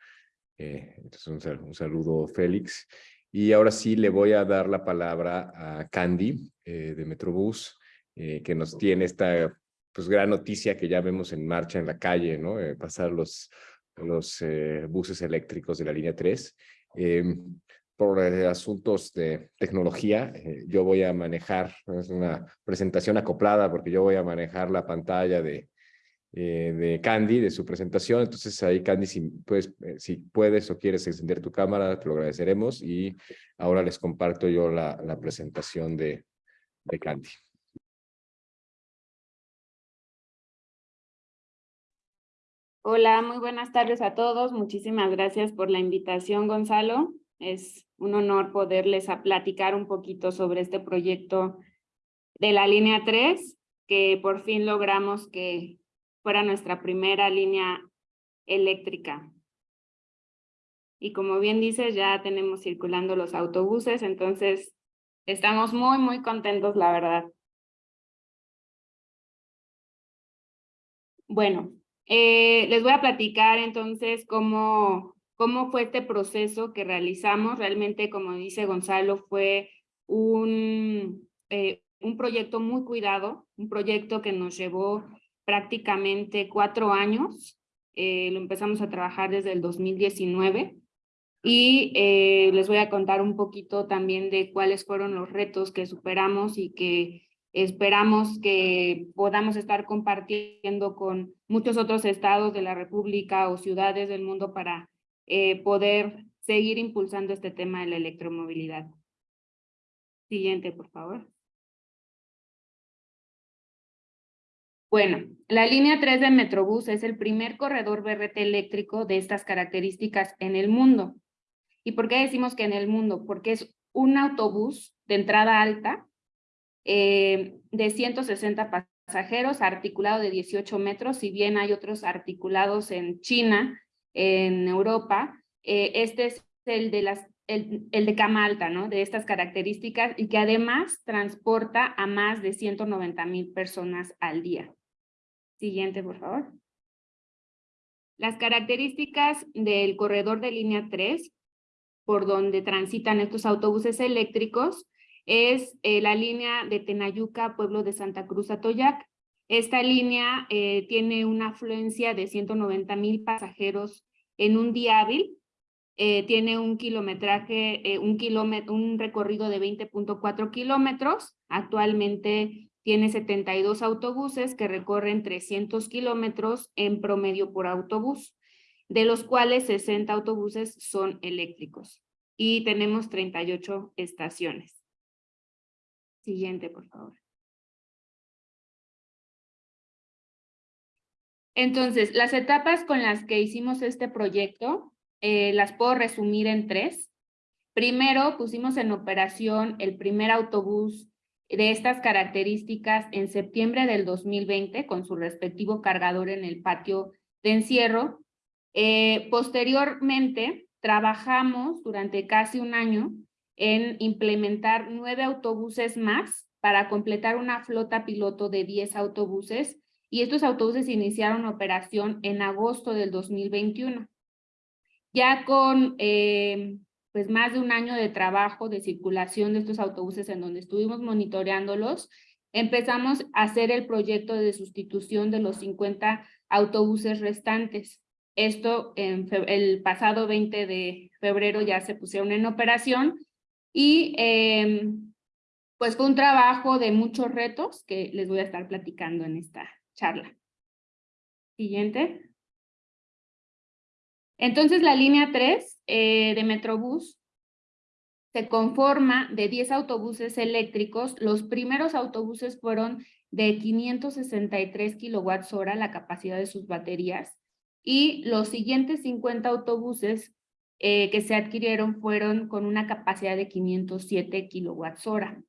entonces, un, un, saludo, Félix. Y ahora sí le voy a dar la palabra a Candy de Metrobús, que nos tiene esta pues gran noticia que ya vemos en marcha en la calle, ¿no? Eh, pasar los, los eh, buses eléctricos de la línea 3. Em, por eh, asuntos de tecnología, yo voy a manejar, es una presentación acoplada porque yo voy a manejar la pantalla de, de Candy, de su presentación. Entonces ahí, Candy, si puedes, si puedes o quieres encender tu cámara, te lo agradeceremos. Y ahora les comparto yo la, la presentación de, de Candy. Hola, muy buenas tardes a todos. Muchísimas gracias por la invitación, Gonzalo. Es un honor poderles a platicar un poquito sobre este proyecto de la línea 3, que por fin logramos que fuera nuestra primera línea eléctrica. Y como bien dices, ya tenemos circulando los autobuses, entonces estamos muy, muy contentos, la verdad. Bueno, eh, les voy a platicar entonces cómo, cómo fue este proceso que realizamos. Realmente, como dice Gonzalo, fue un, eh, un proyecto muy cuidado, un proyecto que nos llevó prácticamente cuatro años. Eh, lo empezamos a trabajar desde el 2019 y les voy a contar un poquito también de cuáles fueron los retos que superamos y que Esperamos que podamos estar compartiendo con muchos otros estados de la República o ciudades del mundo para eh, poder seguir impulsando este tema de la electromovilidad. Siguiente, por favor. Bueno, la línea 3 de Metrobús es el primer corredor BRT eléctrico de estas características en el mundo. ¿Y por qué decimos que en el mundo? Porque es un autobús de entrada alta eh, de 160 pasajeros, articulado de 18 metros, si bien hay otros articulados en China, en Europa, eh, este es el de, las, el, el, de cama ¿no? De estas características y que además transporta a más de 190 mil personas al día. Siguiente, por favor. Las características del corredor de línea 3, por donde transitan estos autobuses eléctricos, es eh, la línea de Tenayuca, pueblo de Santa Cruz, Atoyac. Esta línea eh, tiene una afluencia de 190 mil pasajeros en un día hábil. Eh, tiene un kilometraje, un, un recorrido de 20.4 kilómetros. Actualmente tiene 72 autobuses que recorren 300 kilómetros en promedio por autobús, de los cuales 60 autobuses son eléctricos. Y tenemos 38 estaciones. Siguiente, por favor. Entonces, las etapas con las que hicimos este proyecto, eh, las puedo resumir en tres. Primero, pusimos en operación el primer autobús de estas características en septiembre del 2020 con su respectivo cargador en el patio de encierro. Eh, posteriormente, trabajamos durante casi un año en implementar nueve autobuses más para completar una flota piloto de 10 autobuses y estos autobuses iniciaron operación en agosto del 2021. Ya con eh, pues más de un año de trabajo de circulación de estos autobuses en donde estuvimos monitoreándolos, empezamos a hacer el proyecto de sustitución de los 50 autobuses restantes. Esto el pasado 20 de febrero ya se pusieron en operación y em, pues fue un trabajo de muchos retos que les voy a estar platicando en esta charla. Siguiente. Entonces la línea 3 eh, de Metrobús se conforma de 10 autobuses eléctricos. Los primeros autobuses fueron de 563 kilowatts hora la capacidad de sus baterías y los siguientes 50 autobuses eh, que se adquirieron fueron con una capacidad de 507 kilowatts hora.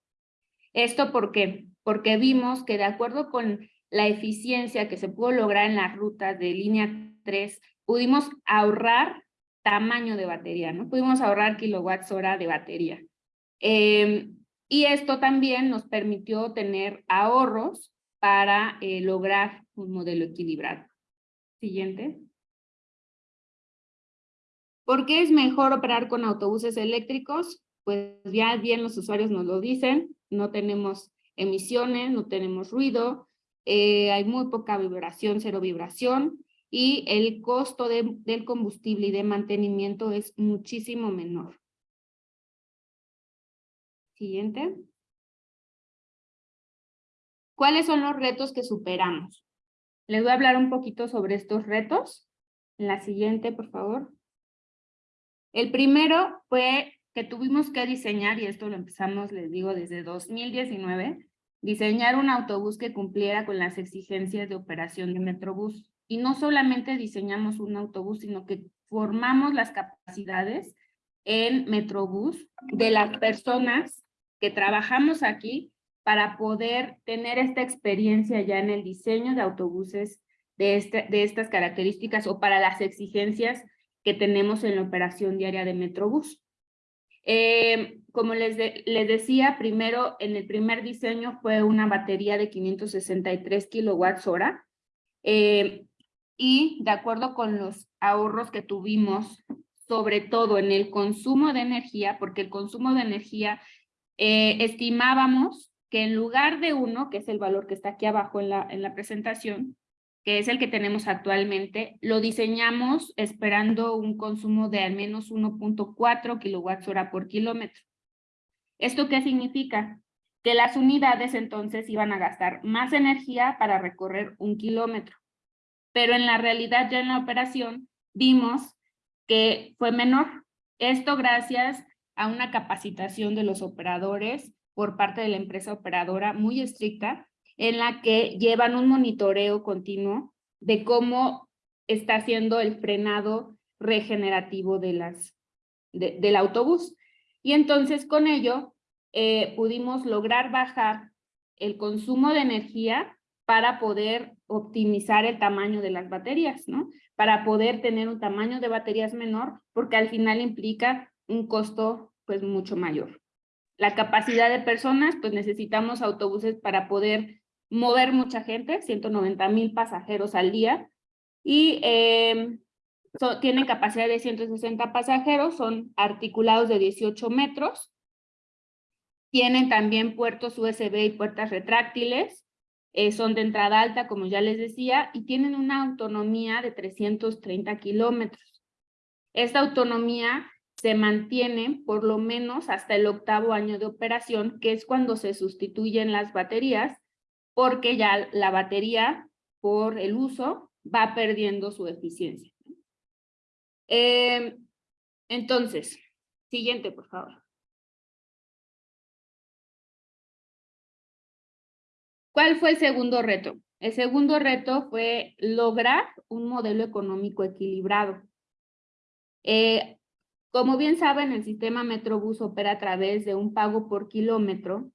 ¿Esto por qué? Porque vimos que de acuerdo con la eficiencia que se pudo lograr en las rutas de línea 3, pudimos ahorrar tamaño de batería, ¿no? Pudimos ahorrar kilowatts hora de batería. Em, y esto también nos permitió tener ahorros para eh, lograr un modelo equilibrado. Siguiente. ¿Por qué es mejor operar con autobuses eléctricos? Pues ya bien los usuarios nos lo dicen, no tenemos emisiones, no tenemos ruido, eh, hay muy poca vibración, cero vibración, y el costo del combustible y de mantenimiento es muchísimo menor. Siguiente. ¿Cuáles son los retos que superamos? Les voy a hablar un poquito sobre estos retos. En la siguiente, por favor. El primero fue que tuvimos que diseñar, y esto lo empezamos, les digo, desde 2019, diseñar un autobús que cumpliera con las exigencias de operación de Metrobús. y no solamente diseñamos un autobús, sino que formamos las capacidades en Metrobús de las personas que trabajamos aquí para poder tener esta experiencia ya en el diseño de autobuses de, este, de estas características o para las exigencias que tenemos en la operación diaria de Metrobús. Eh, como les, les decía, primero, en el primer diseño fue una batería de 563 kilowatts hora, eh, y de acuerdo con los ahorros que tuvimos, sobre todo en el consumo de energía, porque el consumo de energía eh, estimábamos que en lugar de uno, que es el valor que está aquí abajo en la, en la presentación, que es el que tenemos actualmente, lo diseñamos esperando un consumo de al menos 1.4 kilowatts hora por kilómetro. ¿Esto qué significa? Que las unidades entonces iban a gastar más energía para recorrer un kilómetro pero en la realidad ya en la operación vimos que fue menor. Esto gracias a una capacitación de los operadores por parte de la empresa operadora muy estricta, en la que llevan un monitoreo continuo de cómo está haciendo el frenado regenerativo de las, del autobús. Y entonces con ello eh, pudimos lograr bajar el consumo de energía para poder optimizar el tamaño de las baterías, ¿no? Para poder tener un tamaño de baterías menor, porque al final implica un costo pues mucho mayor. La capacidad de personas, pues necesitamos autobuses para poder mover mucha gente, 190 mil pasajeros al día, y eh, tienen capacidad de 160 pasajeros, son articulados de 18 metros, tienen también puertos USB y puertas retráctiles, eh, son de entrada alta, como ya les decía, y tienen una autonomía de 330 kilómetros. Esta autonomía se mantiene por lo menos hasta el octavo año de operación, que es cuando se sustituyen las baterías, porque ya la batería, por el uso, va perdiendo su eficiencia. Eh, entonces, siguiente, por favor. ¿Cuál fue el segundo reto? El segundo reto fue lograr un modelo económico equilibrado. Eh, como bien saben, el sistema Metrobús opera a través de un pago por kilómetro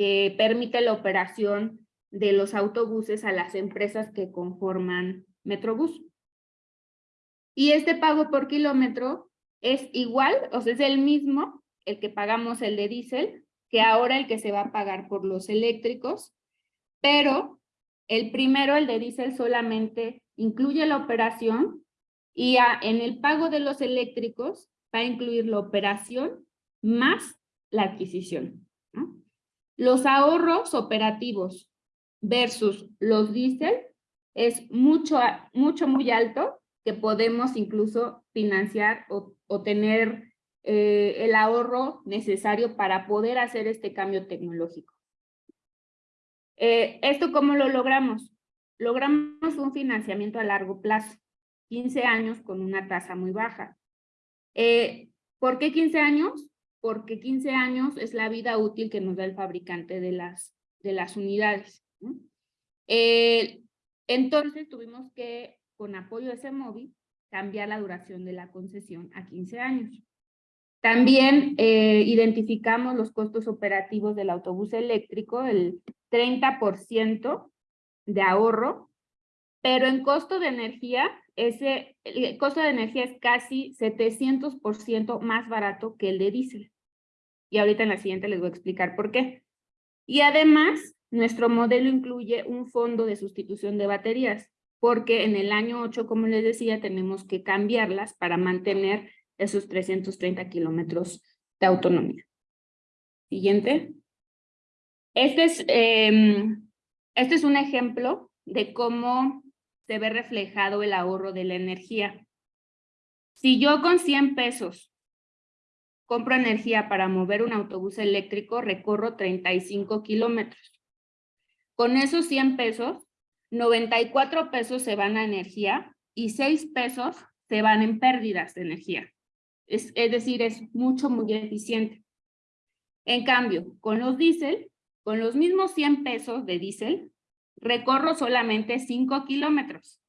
que permite la operación de los autobuses a las empresas que conforman Metrobús. Y este pago por kilómetro es igual, o sea, es el mismo, el que pagamos el de diésel, que ahora el que se va a pagar por los eléctricos pero el primero, el de diésel, solamente incluye la operación y en el pago de los eléctricos va a incluir la operación más la adquisición. Los ahorros operativos versus los diésel es mucho, mucho, muy alto que podemos incluso financiar o, tener eh, el ahorro necesario para poder hacer este cambio tecnológico. Eh, ¿Esto cómo lo logramos? Logramos un financiamiento a largo plazo, 15 años con una tasa muy baja. Eh, ¿Por qué 15 años? Porque 15 años es la vida útil que nos da el fabricante de las, de las unidades. Eh, entonces tuvimos que, con apoyo de ese móvil, cambiar la duración de la concesión a 15 años. También identificamos los costos operativos del autobús eléctrico, el 30% de ahorro, pero en costo de energía, ese el costo de energía es casi 700% más barato que el de diésel. Y ahorita en la siguiente les voy a explicar por qué. Y además, nuestro modelo incluye un fondo de sustitución de baterías, porque en el año 8, como les decía, tenemos que cambiarlas para mantener esos 330 kilómetros de autonomía. Siguiente. Este es, em, este es un ejemplo de cómo se ve reflejado el ahorro de la energía. Si yo con 100 pesos compro energía para mover un autobús eléctrico, recorro 35 kilómetros. Con esos 100 pesos, 94 pesos se van a energía y 6 pesos se van en pérdidas de energía. Es, decir, es mucho, muy eficiente. En cambio, con los diésel, con los mismos 100 pesos de diésel, recorro solamente 5 kilómetros.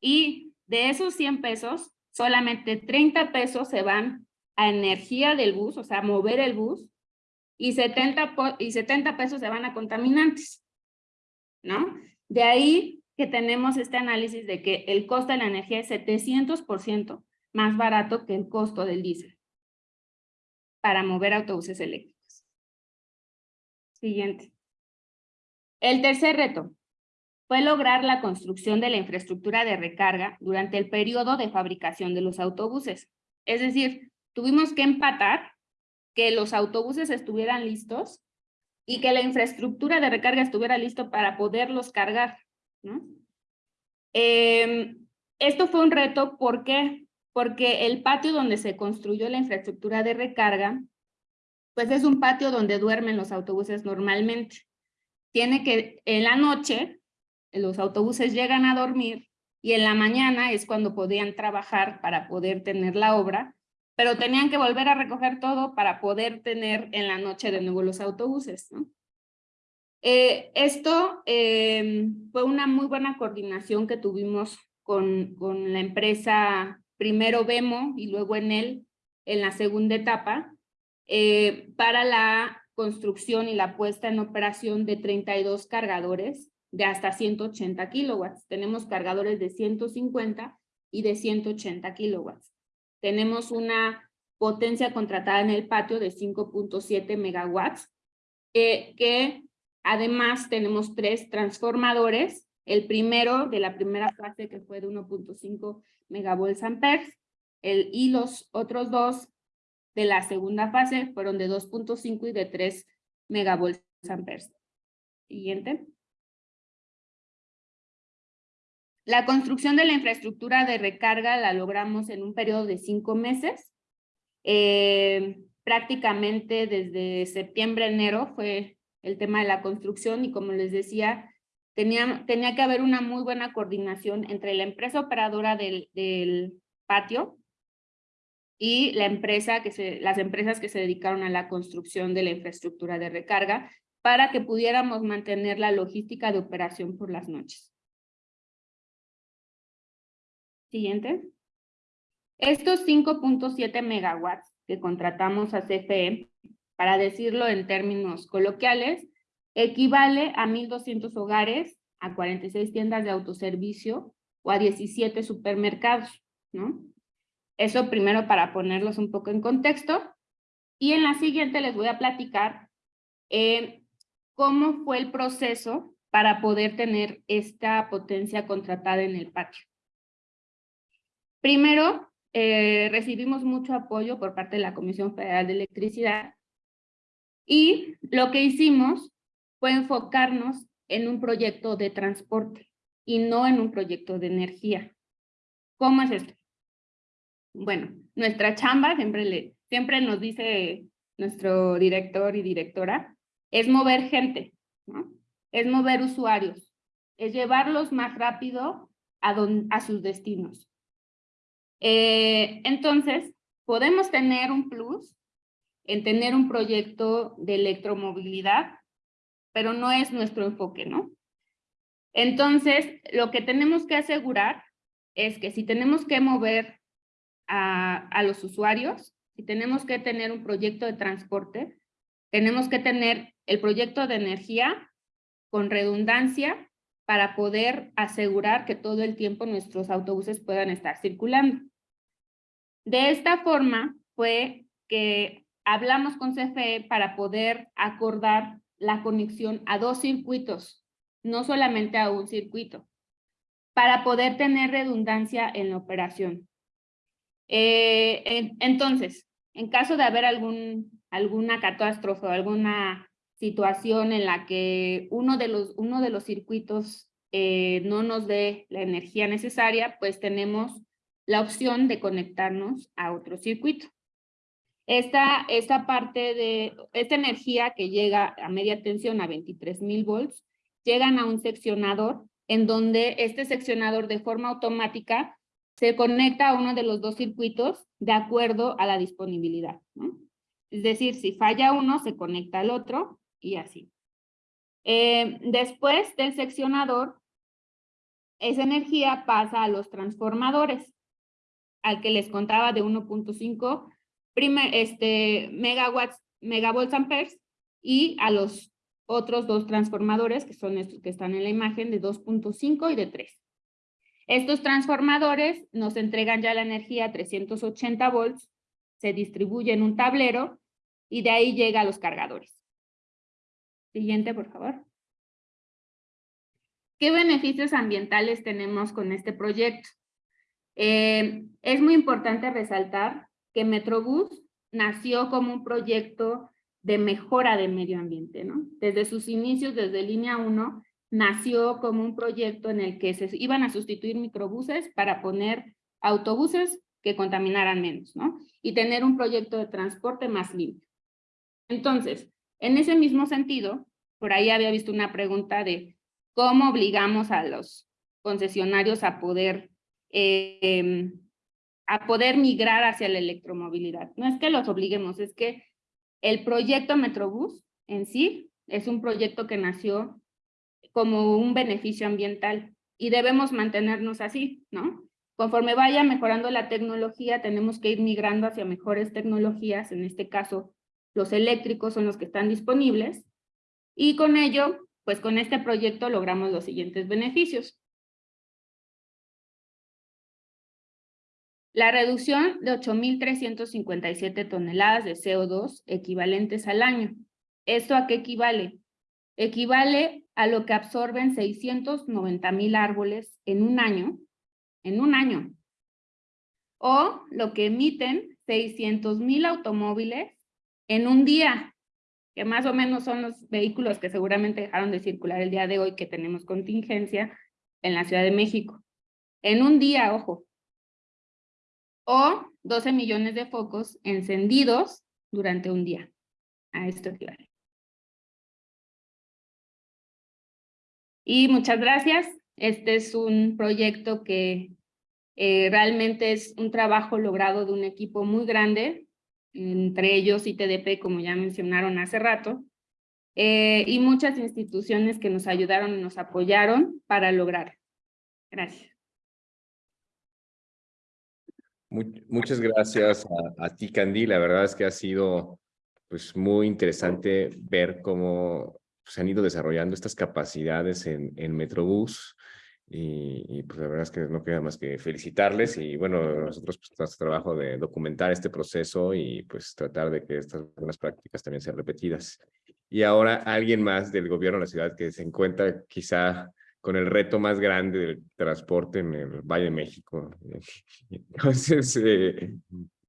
Y de esos 100 pesos, solamente 30 pesos se van a energía del bus, o sea, mover el bus, y 70, y 70 pesos se van a contaminantes, ¿no? De ahí que tenemos este análisis de que el costo de la energía es 700% más barato que el costo del diésel para mover autobuses eléctricos. Siguiente. El tercer reto fue lograr la construcción de la infraestructura de recarga durante el periodo de fabricación de los autobuses. Es decir, tuvimos que empatar que los autobuses estuvieran listos y que la infraestructura de recarga estuviera listo para poderlos cargar. Em, esto fue un reto, ¿por qué? Porque el patio donde se construyó la infraestructura de recarga, pues es un patio donde duermen los autobuses normalmente. Tiene que, en la noche, los autobuses llegan a dormir y en la mañana es cuando podían trabajar para poder tener la obra, pero tenían que volver a recoger todo para poder tener en la noche de nuevo los autobuses. Eh, esto eh, fue una muy buena coordinación que tuvimos con, con la empresa, primero Vemo y luego en él, en la segunda etapa, eh, para la construcción y la puesta en operación de 32 cargadores de hasta 180 kilowatts. Tenemos cargadores de 150 y de 180 kilowatts. Tenemos una potencia contratada en el patio de 5.7 megawatts, que además tenemos tres transformadores. El primero de la primera fase que fue de 1.5 megavolts amperes, el, y los otros dos de la segunda fase fueron de 2.5 y de 3 megavolts amperes. Siguiente. La construcción de la infraestructura de recarga la logramos en un periodo de cinco meses. Eh, prácticamente desde septiembre, enero fue el tema de la construcción y como les decía, tenía, tenía que haber una muy buena coordinación entre la empresa operadora del, del patio y la empresa que se, las empresas que se dedicaron a la construcción de la infraestructura de recarga para que pudiéramos mantener la logística de operación por las noches. Siguiente. Estos 5.7 megawatts que contratamos a CFE, para decirlo en términos coloquiales, equivale a 1.200 hogares, a 46 tiendas de autoservicio o a 17 supermercados, ¿no? Eso primero para ponerlos un poco en contexto. Y en la siguiente les voy a platicar eh, cómo fue el proceso para poder tener esta potencia contratada en el patio. Primero, eh, recibimos mucho apoyo por parte de la Comisión Federal de Electricidad y lo que hicimos fue enfocarnos en un proyecto de transporte y no en un proyecto de energía. ¿Cómo es esto? Bueno, nuestra chamba, siempre, le, siempre nos dice nuestro director y directora, es mover gente, ¿no? es mover usuarios, es llevarlos más rápido a, a sus destinos. Eh, entonces, podemos tener un plus en tener un proyecto de electromovilidad, pero no es nuestro enfoque, ¿no? Entonces, lo que tenemos que asegurar es que si tenemos que mover a, los usuarios, si tenemos que tener un proyecto de transporte, tenemos que tener el proyecto de energía con redundancia para poder asegurar que todo el tiempo nuestros autobuses puedan estar circulando. De esta forma fue que hablamos con CFE para poder acordar la conexión a dos circuitos, no solamente a un circuito, para poder tener redundancia en la operación. Eh, entonces, en caso de haber algún, alguna catástrofe o alguna situación en la que uno de los, uno de los circuitos eh, no nos dé la energía necesaria, pues tenemos la opción de conectarnos a otro circuito. Esta, esta parte de, esta energía que llega a media tensión a 23,000 volts, llegan a un seccionador en donde este seccionador de forma automática se conecta a uno de los dos circuitos de acuerdo a la disponibilidad. Es decir, si falla uno, se conecta al otro y así. Eh, después del seccionador, esa energía pasa a los transformadores, al que les contaba de 1.5 este, megawatts, megavolts amperes, y a los otros dos transformadores, que son estos que están en la imagen, de 2.5 y de 3. Estos transformadores nos entregan ya la energía a 380 volts, se distribuye en un tablero y de ahí llega a los cargadores. Siguiente, por favor. ¿Qué beneficios ambientales tenemos con este proyecto? Eh, es muy importante resaltar que Metrobús nació como un proyecto de mejora del medio ambiente, ¿no? Desde sus inicios, desde línea 1, nació como un proyecto en el que se iban a sustituir microbuses para poner autobuses que contaminaran menos, ¿no? Y tener un proyecto de transporte más limpio. Entonces, en ese mismo sentido, por ahí había visto una pregunta de cómo obligamos a los concesionarios a poder, eh, a poder migrar hacia la electromovilidad. No es que los obliguemos, es que el proyecto Metrobús en sí es un proyecto que nació como un beneficio ambiental y debemos mantenernos así, ¿no? Conforme vaya mejorando la tecnología, tenemos que ir migrando hacia mejores tecnologías, en este caso, los eléctricos son los que están disponibles, y con ello, pues con este proyecto logramos los siguientes beneficios. La reducción de 8.357 toneladas de CO2 equivalentes al año. ¿Esto a qué equivale? Equivale a lo que absorben 690 mil árboles en un año, en un año, o lo que emiten 600 mil automóviles en un día, que más o menos son los vehículos que seguramente dejaron de circular el día de hoy que tenemos contingencia en la Ciudad de México. En un día, ojo. O 12 millones de focos encendidos durante un día. A esto equivale. Y muchas gracias. Este es un proyecto que eh, realmente es un trabajo logrado de un equipo muy grande, entre ellos ITDP, como ya mencionaron hace rato, eh, y muchas instituciones que nos ayudaron y nos apoyaron para lograr. Gracias. Muchas gracias a, a ti, Candy. La verdad es que ha sido pues, muy interesante ver cómo se han ido desarrollando estas capacidades en, en Metrobús y, pues la verdad es que no queda más que felicitarles y bueno, nosotros pues nuestro trabajo de documentar este proceso y pues tratar de que estas buenas prácticas también sean repetidas. Y ahora alguien más del gobierno de la ciudad que se encuentra quizá con el reto más grande del transporte en el Valle de México. <laughs> Entonces, eh,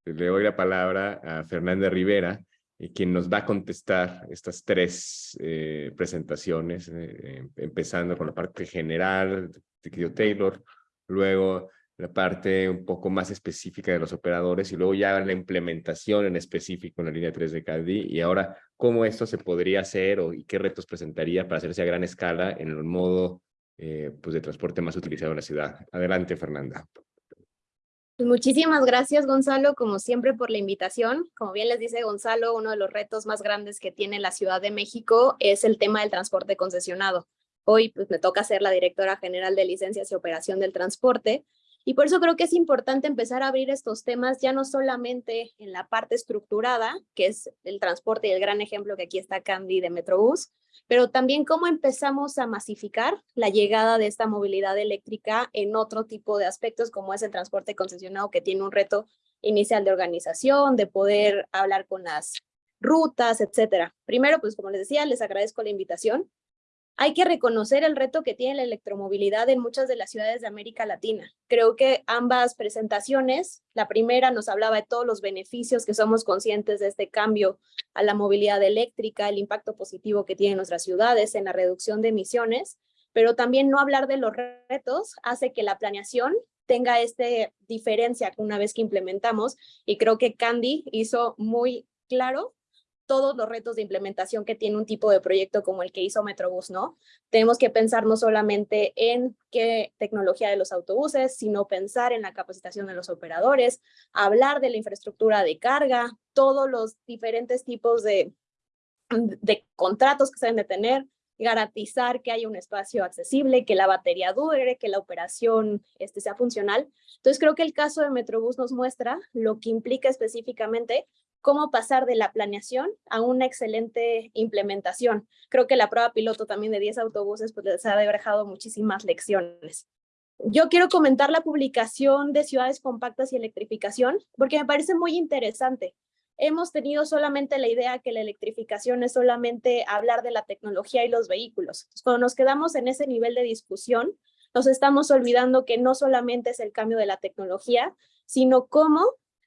le doy la palabra a Fernanda Rivera, y quien nos va a contestar estas tres eh, presentaciones, eh, empezando con la parte general de Taylor, luego la parte un poco más específica de los operadores y luego ya la implementación en específico en la línea 3 de CADI y ahora cómo esto se podría hacer o y qué retos presentaría para hacerse a gran escala en el modo eh, pues de transporte más utilizado en la ciudad. Adelante, Fernanda. Pues muchísimas gracias, Gonzalo, como siempre, por la invitación. Como bien les dice Gonzalo, uno de los retos más grandes que tiene la Ciudad de México es el tema del transporte concesionado. Hoy pues, me toca ser la directora general de licencias y operación del transporte, y por eso creo que es importante empezar a abrir estos temas ya no solamente en la parte estructurada, que es el transporte y el gran ejemplo que aquí está Candy de Metrobús, pero también cómo empezamos a masificar la llegada de esta movilidad eléctrica en otro tipo de aspectos, como es el transporte concesionado, que tiene un reto inicial de organización, de poder hablar con las rutas, etcétera. Primero, pues como les decía, les agradezco la invitación. Hay que reconocer el reto que tiene la electromovilidad en muchas de las ciudades de América Latina. Creo que ambas presentaciones, la primera nos hablaba de todos los beneficios que somos conscientes de este cambio a la movilidad eléctrica, el impacto positivo que tienen nuestras ciudades en la reducción de emisiones, pero también no hablar de los retos hace que la planeación tenga esta diferencia una vez que implementamos y creo que Candy hizo muy claro todos los retos de implementación que tiene un tipo de proyecto como el que hizo Metrobús, ¿no? Tenemos que pensar no solamente en qué tecnología de los autobuses, sino pensar en la capacitación de los operadores, hablar de la infraestructura de carga, todos los diferentes tipos de, de contratos que se deben de tener, garantizar que haya un espacio accesible, que la batería dure, que la operación este, sea funcional. Entonces creo que el caso de Metrobús nos muestra lo que implica específicamente cómo pasar de la planeación a una excelente implementación. Creo que la prueba piloto también de 10 autobuses pues les ha dejado muchísimas lecciones. Yo quiero comentar la publicación de ciudades compactas y electrificación porque me parece muy interesante hemos tenido solamente la idea que la electrificación es solamente hablar de la tecnología y los vehículos. cuando nos quedamos en ese nivel de discusión, nos estamos olvidando que no solamente es el cambio de la tecnología, sino cómo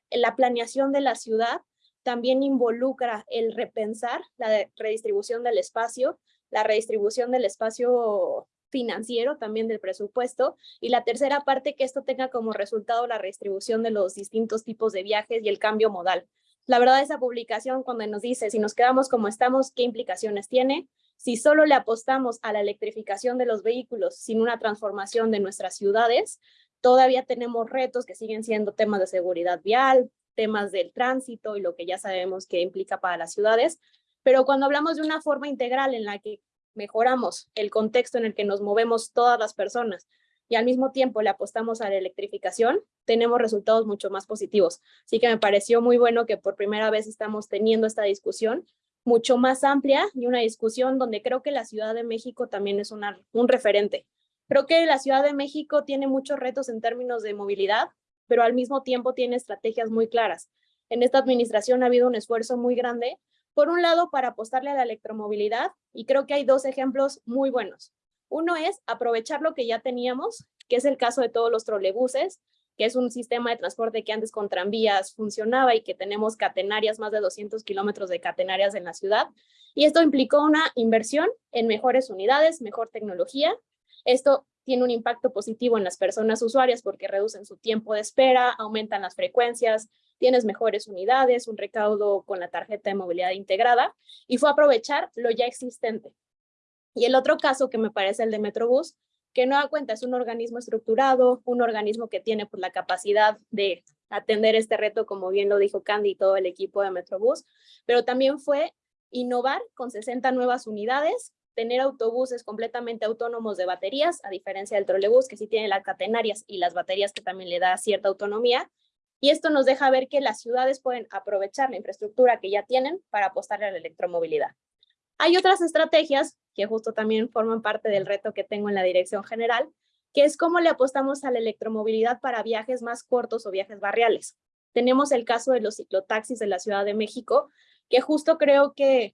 la planeación de la ciudad también involucra el repensar la redistribución del espacio, la redistribución del espacio financiero también del presupuesto y la tercera parte que esto tenga como resultado la redistribución de los distintos tipos de viajes y el cambio modal. La verdad, esa publicación cuando nos dice si nos quedamos como estamos, qué implicaciones tiene, si solo le apostamos a la electrificación de los vehículos sin una transformación de nuestras ciudades, todavía tenemos retos que siguen siendo temas de seguridad vial, temas del tránsito y lo que ya sabemos que implica para las ciudades, pero cuando hablamos de una forma integral en la que mejoramos el contexto en el que nos movemos todas las personas, y al mismo tiempo le apostamos a la electrificación, tenemos resultados mucho más positivos. Así que me pareció muy bueno que por primera vez estamos teniendo esta discusión mucho más amplia y una discusión donde creo que la Ciudad de México también es una, un referente. Creo que la Ciudad de México tiene muchos retos en términos de movilidad, pero al mismo tiempo tiene estrategias muy claras. En esta administración ha habido un esfuerzo muy grande, por un lado, para apostarle a la electromovilidad, y creo que hay dos ejemplos muy buenos. Uno es aprovechar lo que ya teníamos, que es el caso de todos los trolebuses, que es un sistema de transporte que antes con tranvías funcionaba y que tenemos catenarias, más de 200 kilómetros de catenarias en la ciudad. Y esto implicó una inversión en mejores unidades, mejor tecnología. Esto tiene un impacto positivo en las personas usuarias porque reducen su tiempo de espera, aumentan las frecuencias, tienes mejores unidades, un recaudo con la tarjeta de movilidad integrada y fue aprovechar lo ya existente. Y el otro caso que me parece el de Metrobús, que no da cuenta, es un organismo estructurado, un organismo que tiene pues, la capacidad de atender este reto, como bien lo dijo Candy y todo el equipo de Metrobús, pero también fue innovar con 60 nuevas unidades, tener autobuses completamente autónomos de baterías, a diferencia del trolebús, que sí tiene las catenarias y las baterías que también le da cierta autonomía, y esto nos deja ver que las ciudades pueden aprovechar la infraestructura que ya tienen para apostarle a la electromovilidad. Hay otras estrategias que justo también forman parte del reto que tengo en la dirección general, que es cómo le apostamos a la electromovilidad para viajes más cortos o viajes barriales. Tenemos el caso de los ciclotaxis de la Ciudad de México, que justo creo que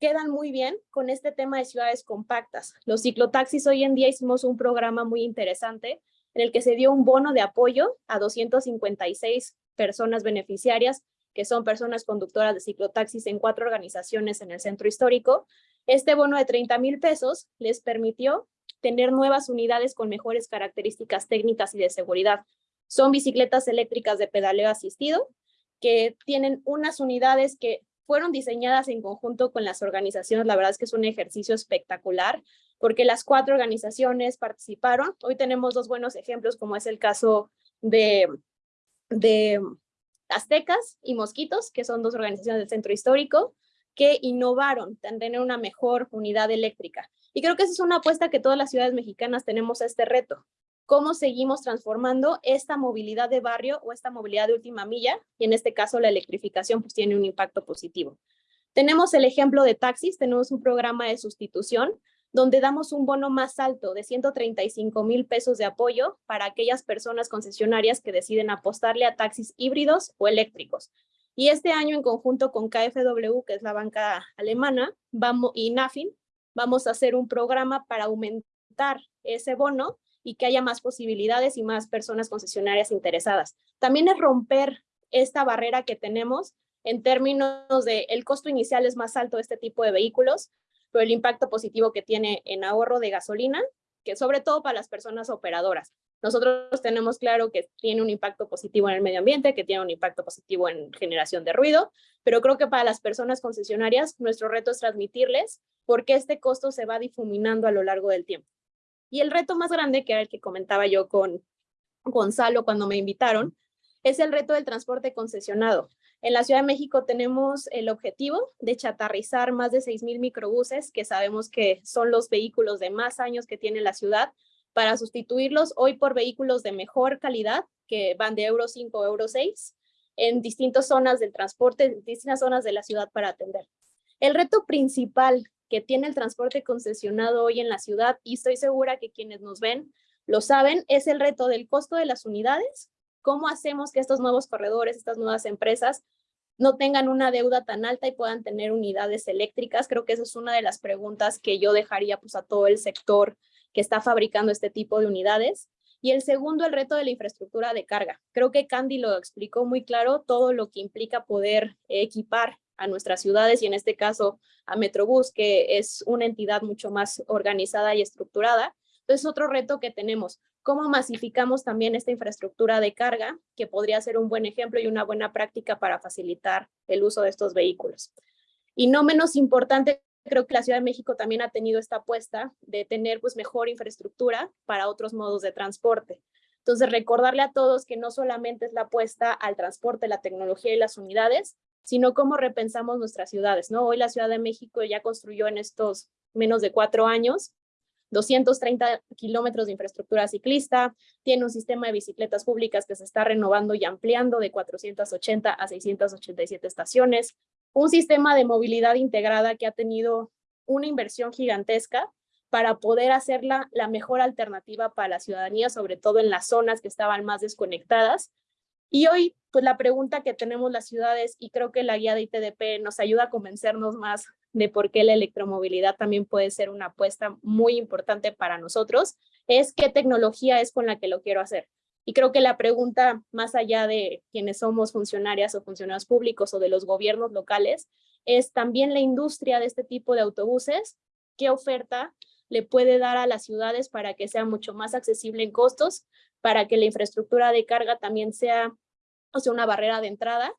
quedan muy bien con este tema de ciudades compactas. Los ciclotaxis hoy en día hicimos un programa muy interesante en el que se dio un bono de apoyo a 256 personas beneficiarias que son personas conductoras de ciclotaxis en cuatro organizaciones en el centro histórico. Este bono de 30 mil pesos les permitió tener nuevas unidades con mejores características técnicas y de seguridad. Son bicicletas eléctricas de pedaleo asistido que tienen unas unidades que fueron diseñadas en conjunto con las organizaciones. La verdad es que es un ejercicio espectacular porque las cuatro organizaciones participaron. Hoy tenemos dos buenos ejemplos, como es el caso de, de Aztecas y Mosquitos, que son dos organizaciones del centro histórico, que innovaron en tener una mejor unidad eléctrica. Y creo que esa es una apuesta que todas las ciudades mexicanas tenemos a este reto. ¿Cómo seguimos transformando esta movilidad de barrio o esta movilidad de última milla? Y en este caso la electrificación pues tiene un impacto positivo. Tenemos el ejemplo de taxis, tenemos un programa de sustitución donde damos un bono más alto de 135 mil pesos de apoyo para aquellas personas concesionarias que deciden apostarle a taxis híbridos o eléctricos. Y este año en conjunto con KfW, que es la banca alemana, y NAFIN, vamos a hacer un programa para aumentar ese bono y que haya más posibilidades y más personas concesionarias interesadas. También es romper esta barrera que tenemos en términos de el costo inicial es más alto de este tipo de vehículos, pero el impacto positivo que tiene en ahorro de gasolina, que sobre todo para las personas operadoras. Nosotros tenemos claro que tiene un impacto positivo en el medio ambiente, que tiene un impacto positivo en generación de ruido, pero creo que para las personas concesionarias nuestro reto es transmitirles por qué este costo se va difuminando a lo largo del tiempo. Y el reto más grande, que era el que comentaba yo con Gonzalo cuando me invitaron, es el reto del transporte concesionado. En la Ciudad de México tenemos el objetivo de chatarrizar más de 6,000 microbuses, que sabemos que son los vehículos de más años que tiene la ciudad, para sustituirlos hoy por vehículos de mejor calidad, que van de Euro 5 a Euro 6, en distintas zonas del transporte, en distintas zonas de la ciudad para atender. El reto principal que tiene el transporte concesionado hoy en la ciudad, y estoy segura que quienes nos ven lo saben, es el reto del costo de las unidades, cómo hacemos que estos nuevos corredores, estas nuevas empresas, no tengan una deuda tan alta y puedan tener unidades eléctricas. Creo que esa es una de las preguntas que yo dejaría pues, a todo el sector que está fabricando este tipo de unidades. Y el segundo, el reto de la infraestructura de carga. Creo que Candy lo explicó muy claro, todo lo que implica poder equipar a nuestras ciudades y en este caso a Metrobús, que es una entidad mucho más organizada y estructurada. Entonces, otro reto que tenemos, cómo masificamos también esta infraestructura de carga, que podría ser un buen ejemplo y una buena práctica para facilitar el uso de estos vehículos. Y no menos importante, creo que la Ciudad de México también ha tenido esta apuesta de tener pues mejor infraestructura para otros modos de transporte. Entonces, recordarle a todos que no solamente es la apuesta al transporte, la tecnología y las unidades, sino cómo repensamos nuestras ciudades, ¿no? Hoy la Ciudad de México ya construyó en estos menos de cuatro años 230 kilómetros de infraestructura ciclista, tiene un sistema de bicicletas públicas que se está renovando y ampliando de 480 a 687 estaciones, un sistema de movilidad integrada que ha tenido una inversión gigantesca para poder hacerla la mejor alternativa para la ciudadanía, sobre todo en las zonas que estaban más desconectadas. Y hoy, pues la pregunta que tenemos las ciudades, y creo que la guía de ITDP nos ayuda a convencernos más de por qué la electromovilidad también puede ser una apuesta muy importante para nosotros, es qué tecnología es con la que lo quiero hacer. Y creo que la pregunta, más allá de quienes somos funcionarias o funcionarios públicos o de los gobiernos locales, es también la industria de este tipo de autobuses, qué oferta le puede dar a las ciudades para que sea mucho más accesible en costos, para que la infraestructura de carga también sea, o sea, una barrera de entrada.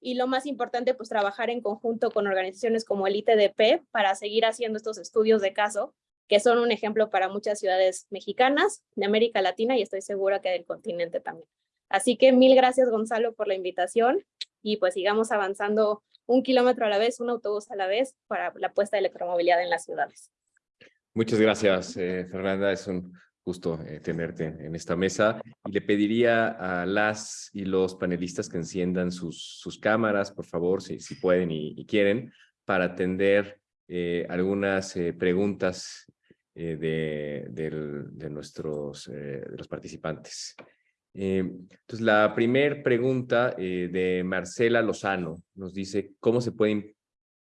Y lo más importante, pues trabajar en conjunto con organizaciones como el ITDP para seguir haciendo estos estudios de caso que son un ejemplo para muchas ciudades mexicanas, de América Latina y estoy segura que del continente también. Así que mil gracias Gonzalo por la invitación y pues sigamos avanzando un kilómetro a la vez, un autobús a la vez para la puesta de electromovilidad en las ciudades. Muchas gracias, eh, Fernanda. Es un gusto eh, tenerte en esta mesa. Y le pediría a las y los panelistas que enciendan sus, sus cámaras, por favor, si, si pueden y, quieren, para atender eh, algunas preguntas de, de, nuestros los participantes. Entonces, la primera pregunta de Marcela Lozano nos dice, ¿cómo se pueden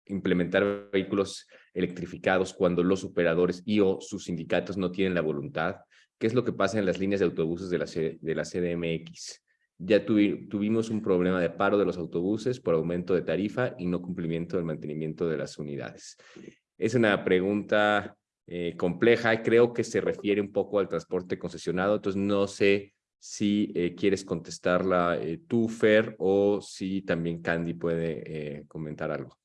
implementar vehículos electrificados cuando los operadores y o sus sindicatos no tienen la voluntad? ¿Qué es lo que pasa en las líneas de autobuses de la, de la CDMX? Ya tuvimos un problema de paro de los autobuses por aumento de tarifa y no cumplimiento del mantenimiento de las unidades. Es una pregunta eh, compleja creo que se refiere un poco al transporte concesionado, entonces no sé si eh, quieres contestarla eh, tú, Fer, o si también Candy puede comentar algo.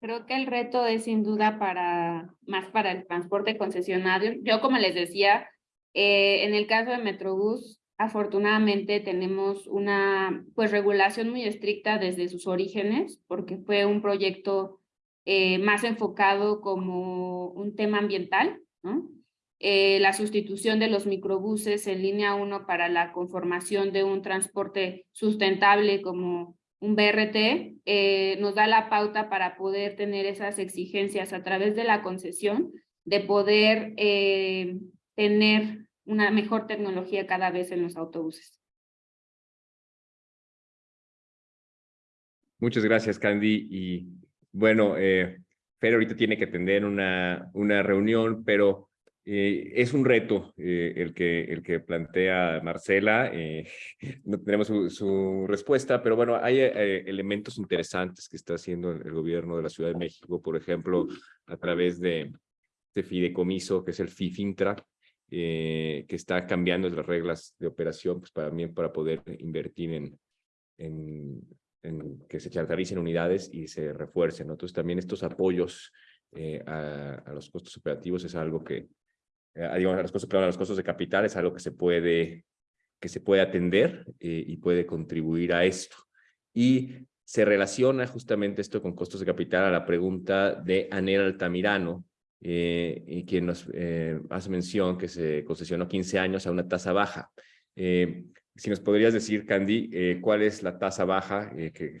Creo que el reto es sin duda para más para el transporte concesionario. Yo, como les decía, en el caso de Metrobús, Afortunadamente tenemos una pues, regulación muy estricta desde sus orígenes, porque fue un proyecto eh, más enfocado como un tema ambiental. Eh, la sustitución de los microbuses en línea 1 para la conformación de un transporte sustentable como un BRT, eh, nos da la pauta para poder tener esas exigencias a través de la concesión, de poder tener una mejor tecnología cada vez en los autobuses. Muchas gracias, Candy. Y bueno, eh, Fer ahorita tiene que atender una, una reunión, pero eh, es un reto eh, el, que, el que plantea Marcela. Eh, <laughs> no tenemos su, respuesta, pero bueno, hay elementos interesantes que está haciendo el gobierno de la Ciudad de México, por ejemplo, a través de este fideicomiso que es el FIFINTRA, que está cambiando las reglas de operación pues para, mí, para poder invertir en, en, que se chartericen unidades y se refuercen. Entonces también estos apoyos a, los costos operativos es algo que, eh, digamos, a los costos, a los costos de capital es algo que se puede, que se puede atender eh, y puede contribuir a esto. Y se relaciona justamente esto con costos de capital a la pregunta de Anel Altamirano, eh, y quien nos hace mención que se concesionó 15 años a una tasa baja. si nos podrías decir, Candy, cuál es la tasa baja que,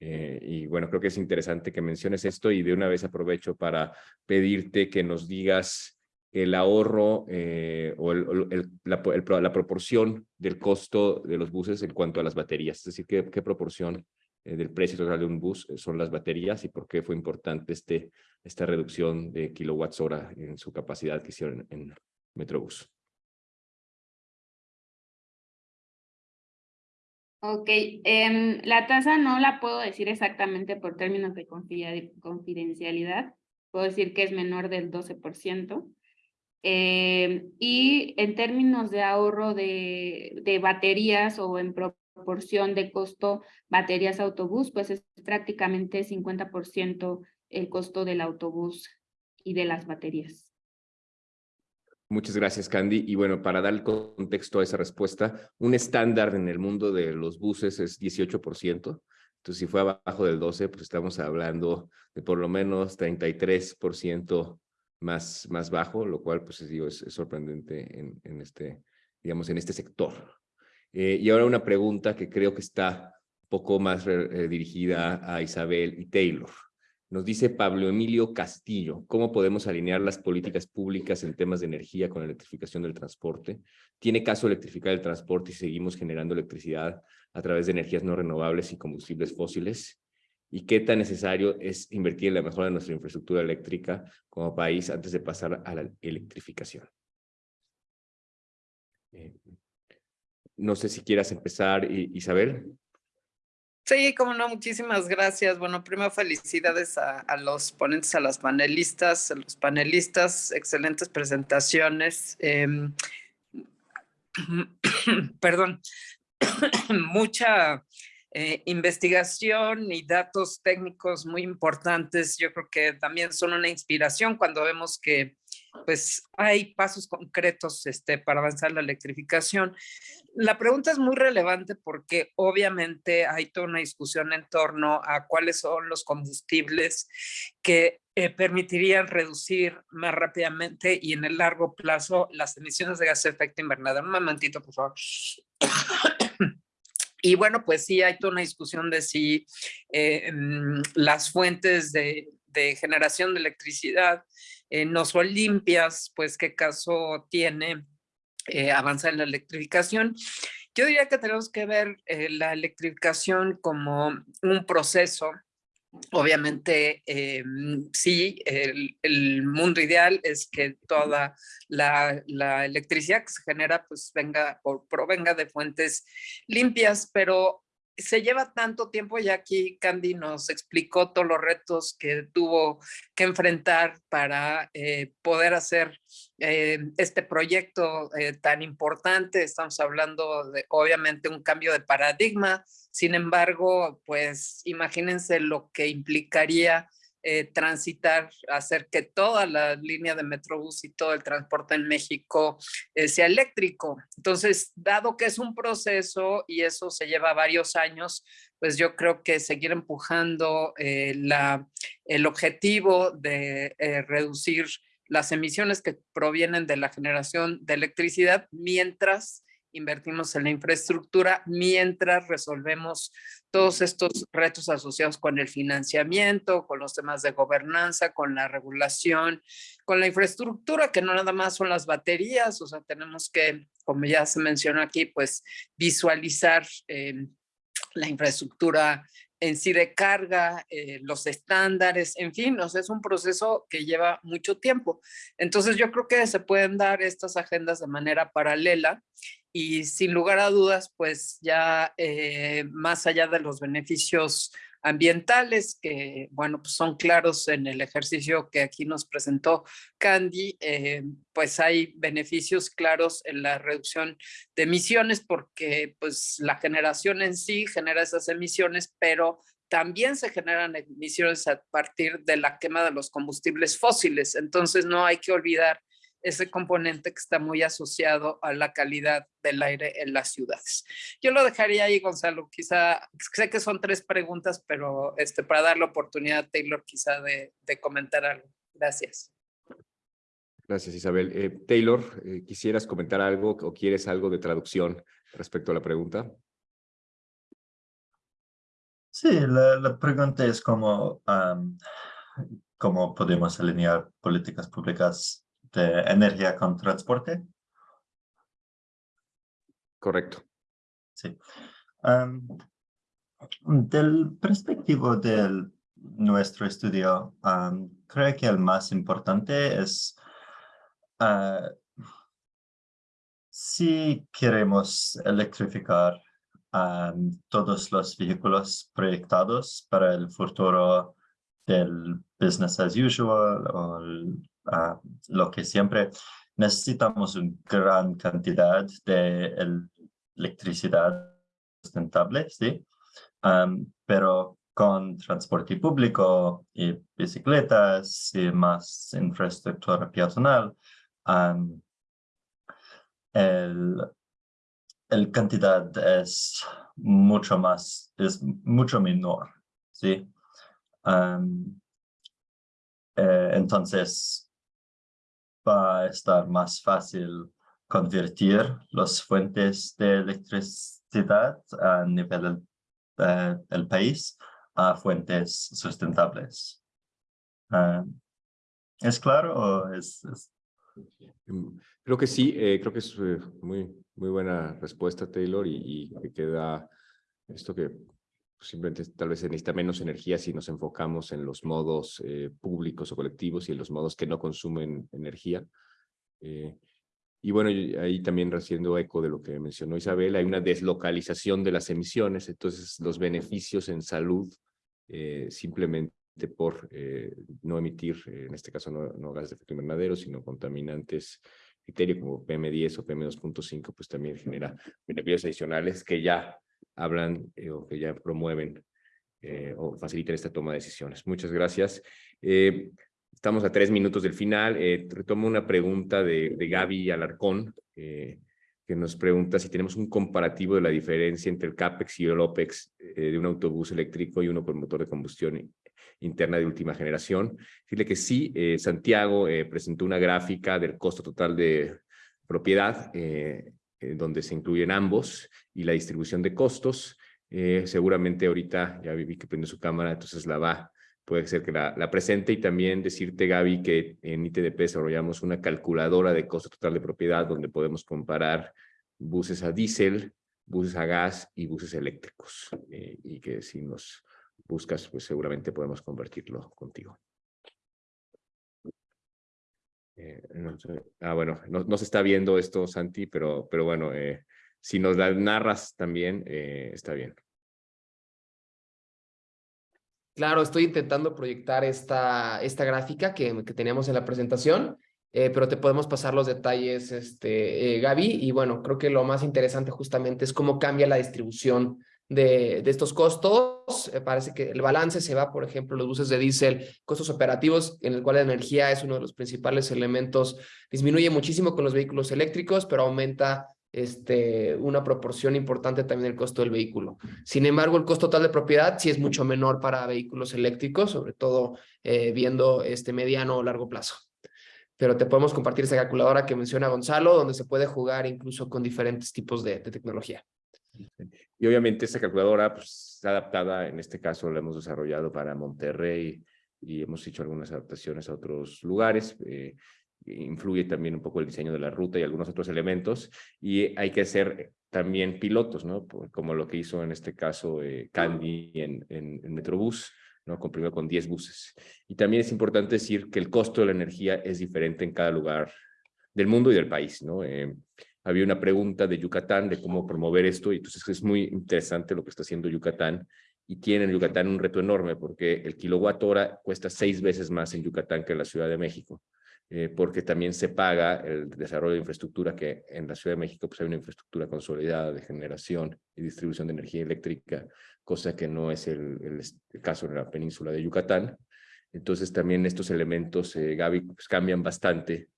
y bueno, creo que es interesante que menciones esto y de una vez aprovecho para pedirte que nos digas el ahorro eh, o el, la, la, proporción del costo de los buses en cuanto a las baterías, es decir, qué, qué proporción eh, del precio total de un bus eh, son las baterías y por qué fue importante este, esta reducción de kilowatts hora en su capacidad que hicieron en, Metrobús. Ok, em, la tasa no la puedo decir exactamente por términos de confidencialidad. Puedo decir que es menor del 12%. Eh, y en términos de ahorro de, de, baterías o en proporción de costo baterías autobús, pues es prácticamente 50% el costo del autobús y de las baterías. Muchas gracias, Candy. Y bueno, para dar el contexto a esa respuesta, un estándar en el mundo de los buses es 18%. Entonces, si fue abajo del 12, pues estamos hablando de por lo menos 33% más, más bajo, lo cual pues digo, es, sorprendente en, este, digamos, en este sector. Eh, y ahora una pregunta que creo que está un poco más eh, dirigida a Isabel y Taylor. Nos dice Pablo Emilio Castillo, ¿cómo podemos alinear las políticas públicas en temas de energía con la electrificación del transporte? ¿Tiene caso electrificar el transporte y seguimos generando electricidad a través de energías no renovables y combustibles fósiles? Y qué tan necesario es invertir en la mejora de nuestra infraestructura eléctrica como país antes de pasar a la electrificación. Eh, no sé si quieras empezar, Isabel. Sí, como no, muchísimas gracias. Bueno, primero felicidades a, los ponentes, a las panelistas, a los panelistas, excelentes presentaciones. Em, <clears throat> perdón, <clears throat> mucha eh, investigación y datos técnicos muy importantes. Yo creo que también son una inspiración cuando vemos que pues hay pasos concretos este, para avanzar la electrificación. La pregunta es muy relevante porque obviamente hay toda una discusión en torno a cuáles son los combustibles que eh, permitirían reducir más rápidamente y en el largo plazo las emisiones de gas de efecto invernadero. Un momentito, por favor. Y bueno, pues sí, hay toda una discusión de si eh, mm, las fuentes de, generación de electricidad eh, no son limpias, pues qué caso tiene eh, avanzar en la electrificación. Yo diría que tenemos que ver la electrificación como un proceso Obviamente, eh, sí, el, mundo ideal es que toda la, electricidad que se genera pues venga o provenga de fuentes limpias, pero se lleva tanto tiempo y aquí Candy nos explicó todos los retos que tuvo que enfrentar para eh, poder hacer eh, este proyecto tan importante. Estamos hablando de obviamente un cambio de paradigma, sin embargo, pues imagínense lo que implicaría eh, transitar, hacer que toda la línea de Metrobús y todo el transporte en México eh, sea eléctrico. Entonces, dado que es un proceso y eso se lleva varios años, pues yo creo que seguir empujando eh, la, el objetivo de reducir las emisiones que provienen de la generación de electricidad mientras invertimos en la infraestructura mientras resolvemos todos estos retos asociados con el financiamiento, con los temas de gobernanza, con la regulación, con la infraestructura, que no nada más son las baterías, o sea, tenemos que, como ya se mencionó aquí, pues visualizar eh, la infraestructura en sí de carga, eh, los estándares, en fin, o sea, es un proceso que lleva mucho tiempo. Entonces yo creo que se pueden dar estas agendas de manera paralela y sin lugar a dudas, pues ya eh, más allá de los beneficios ambientales que, bueno, pues son claros en el ejercicio que aquí nos presentó Candy, eh, pues hay beneficios claros en la reducción de emisiones porque pues la generación en sí genera esas emisiones, pero también se generan emisiones a partir de la quema de los combustibles fósiles. Entonces no hay que olvidar ese componente que está muy asociado a la calidad del aire en las ciudades. Yo lo dejaría ahí, Gonzalo, quizá, sé que son tres preguntas, pero este, para dar la oportunidad a Taylor quizá de, de comentar algo. Gracias. Gracias, Isabel. Eh, Taylor, eh, ¿quisieras comentar algo o quieres algo de traducción respecto a la pregunta? Sí, la, la pregunta es cómo, cómo podemos alinear políticas públicas de energía con transporte. Correcto. Sí. del perspectivo de nuestro estudio, creo que el más importante es ah, si queremos electrificar todos los vehículos proyectados para el futuro del business as usual o lo que siempre necesitamos una gran cantidad de electricidad sustentable, ¿sí? pero con transporte público y bicicletas y más infraestructura peatonal, el, el cantidad es mucho más, es mucho menor, ¿sí? Eh, entonces, va a estar más fácil convertir las fuentes de electricidad a nivel del país a fuentes sustentables. ¿Es claro o es, mm, Creo que sí, eh, creo que es eh, muy, muy buena respuesta, Taylor, y, y queda esto que simplemente tal vez se necesita menos energía si nos enfocamos en los modos eh, públicos o colectivos y en los modos que no consumen energía. Eh, y bueno, ahí también haciendo eco de lo que mencionó Isabel, hay una deslocalización de las emisiones, entonces los beneficios en salud eh, simplemente por no emitir, en este caso no, no gases de efecto invernadero, sino contaminantes criterio como PM10 o PM2.5, pues también genera beneficios adicionales que ya hablan eh, o que ya promueven eh, o facilitan esta toma de decisiones. Muchas gracias. Eh, estamos a tres minutos del final. retomo una pregunta de, Gaby Alarcón, que nos pregunta si tenemos un comparativo de la diferencia entre el CAPEX y el OPEX de un autobús eléctrico y uno con motor de combustión interna de última generación. Decirle que sí, Santiago presentó una gráfica del costo total de propiedad, donde se incluyen ambos y la distribución de costos. seguramente ahorita ya vi que prende su cámara, entonces la va, puede ser que la, presente y también decirte, Gaby, que en ITDP desarrollamos una calculadora de costo total de propiedad donde podemos comparar buses a diésel, buses a gas y buses eléctricos y que si nos buscas, pues seguramente podemos convertirlo contigo. Eh, ah, bueno, no, se está viendo esto, Santi, pero, pero bueno, eh, si nos la narras también, eh, está bien. Claro, estoy intentando proyectar esta, esta gráfica que, que teníamos en la presentación, pero te podemos pasar los detalles, este, Gaby, y bueno, creo que lo más interesante justamente es cómo cambia la distribución de, estos costos. Eh, parece que el balance se va, por ejemplo, los buses de diésel, costos operativos, en el cual la energía es uno de los principales elementos. Disminuye muchísimo con los vehículos eléctricos, pero aumenta este, una proporción importante también el costo del vehículo. Sin embargo, el costo total de propiedad sí es mucho menor para vehículos eléctricos, sobre todo eh, viendo este mediano o largo plazo. Pero te podemos compartir esa calculadora que menciona Gonzalo, donde se puede jugar incluso con diferentes tipos de tecnología. Y obviamente esta calculadora pues, está adaptada, en este caso la hemos desarrollado para Monterrey y hemos hecho algunas adaptaciones a otros lugares. Eh, influye también un poco el diseño de la ruta y algunos otros elementos. Y hay que hacer también pilotos, ¿no? Como lo que hizo en este caso eh, Candy en, en, Metrobús, ¿no? Con, primero con 10 buses. Y también es importante decir que el costo de la energía es diferente en cada lugar del mundo y del país, ¿no? Eh, había una pregunta de Yucatán de cómo promover esto y entonces es muy interesante lo que está haciendo Yucatán y tiene en Yucatán un reto enorme porque el kilowatt hora cuesta seis veces más en Yucatán que en la Ciudad de México. Eh, porque también se paga el desarrollo de infraestructura que en la Ciudad de México pues hay una infraestructura consolidada de generación y distribución de energía eléctrica, cosa que no es el, caso en la península de Yucatán. Entonces también estos elementos, eh, Gaby, pues cambian bastante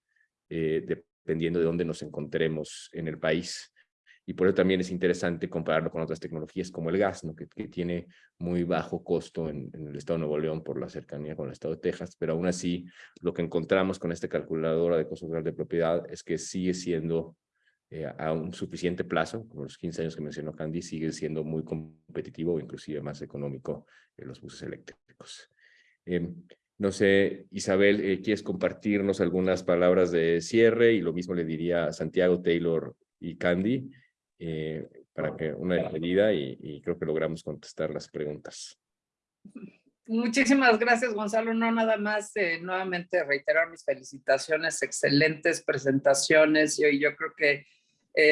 eh, dependiendo de dónde nos encontremos en el país. Y por eso también es interesante compararlo con otras tecnologías como el gas, que, tiene muy bajo costo en, el estado de Nuevo León por la cercanía con el estado de Texas, pero aún así lo que encontramos con esta calculadora de costo real de propiedad es que sigue siendo eh, a un suficiente plazo, como los 15 años que mencionó Candy, sigue siendo muy competitivo o inclusive más económico en los buses eléctricos. Eh, no sé, Isabel, eh, ¿quieres compartirnos algunas palabras de cierre? Y lo mismo le diría a Santiago, Taylor y Candy, eh, para que una despedida y, y creo que logramos contestar las preguntas. Muchísimas gracias, Gonzalo. No nada más, eh, nuevamente reiterar mis felicitaciones, excelentes presentaciones. Y yo creo que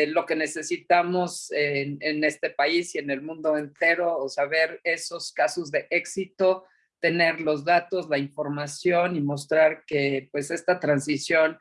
lo que necesitamos en, en, este país y en el mundo entero, o saber esos casos de éxito, tener los datos, la información y mostrar que pues esta transición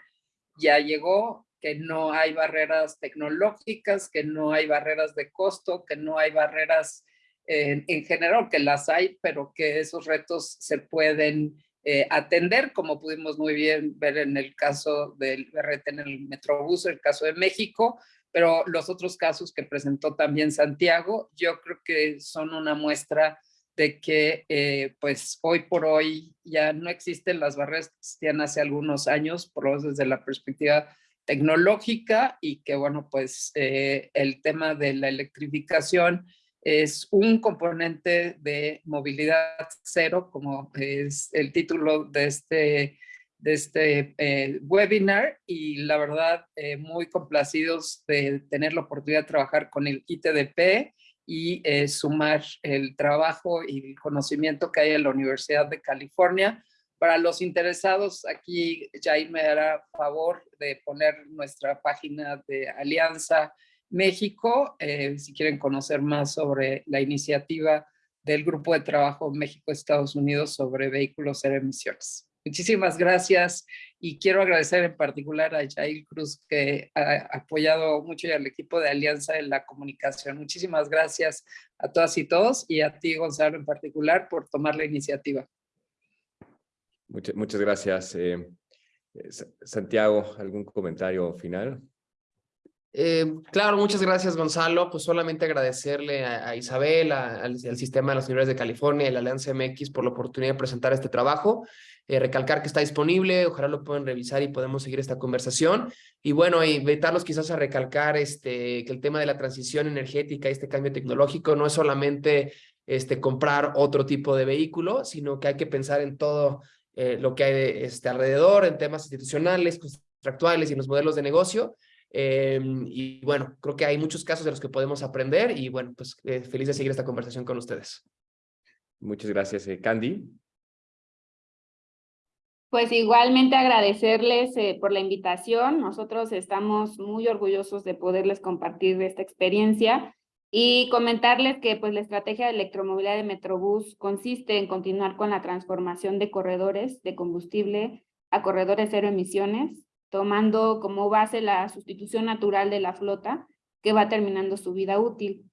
ya llegó, que no hay barreras tecnológicas, que no hay barreras de costo, que no hay barreras en, en general, que las hay, pero que esos retos se pueden eh, atender, como pudimos muy bien ver en el caso del BRT en el Metrobús, el caso de México, pero los otros casos que presentó también Santiago, yo creo que son una muestra de que eh, pues hoy por hoy ya no existen las barreras que existían hace algunos años, por lo menos desde la perspectiva tecnológica y que bueno pues eh, el tema de la electrificación es un componente de movilidad cero, como es el título de este de este eh, webinar y la verdad muy complacidos de tener la oportunidad de trabajar con el ITDP y eh, sumar el trabajo y el conocimiento que hay en la Universidad de California. Para los interesados, aquí Jaime me hará favor de poner nuestra página de Alianza México, eh, si quieren conocer más sobre la iniciativa del Grupo de Trabajo México-Estados Unidos sobre vehículos cero emisiones. Muchísimas gracias y quiero agradecer en particular a Jair Cruz que ha apoyado mucho y al equipo de Alianza en la comunicación. Muchísimas gracias a todas y todos y a ti Gonzalo en particular por tomar la iniciativa. Muchas, muchas gracias. Eh, Santiago, ¿algún comentario final? Eh, claro, muchas gracias Gonzalo. Pues solamente agradecerle a, a Isabel, a, al, al, sistema de las universidades de California y la Alianza MX por la oportunidad de presentar este trabajo eh, recalcar que está disponible, ojalá lo puedan revisar y podemos seguir esta conversación. Y bueno, invitarlos quizás a recalcar este, que el tema de la transición energética este cambio tecnológico no es solamente este, comprar otro tipo de vehículo, sino que hay que pensar en todo eh, lo que hay de, este, alrededor, en temas institucionales, contractuales y en los modelos de negocio. Eh, y bueno, creo que hay muchos casos de los que podemos aprender y bueno, pues feliz de seguir esta conversación con ustedes. Muchas gracias, Candy. Pues igualmente agradecerles eh, por la invitación. Nosotros estamos muy orgullosos de poderles compartir esta experiencia y comentarles que pues la estrategia de electromovilidad de Metrobús consiste en continuar con la transformación de corredores de combustible a corredores cero emisiones, tomando como base la sustitución natural de la flota que va terminando su vida útil.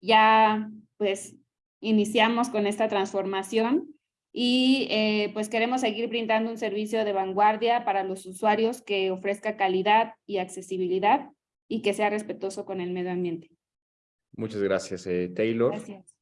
Ya pues iniciamos con esta transformación y eh, pues queremos seguir brindando un servicio de vanguardia para los usuarios que ofrezca calidad y accesibilidad y que sea respetuoso con el medio ambiente. Muchas gracias, eh, Taylor. Gracias.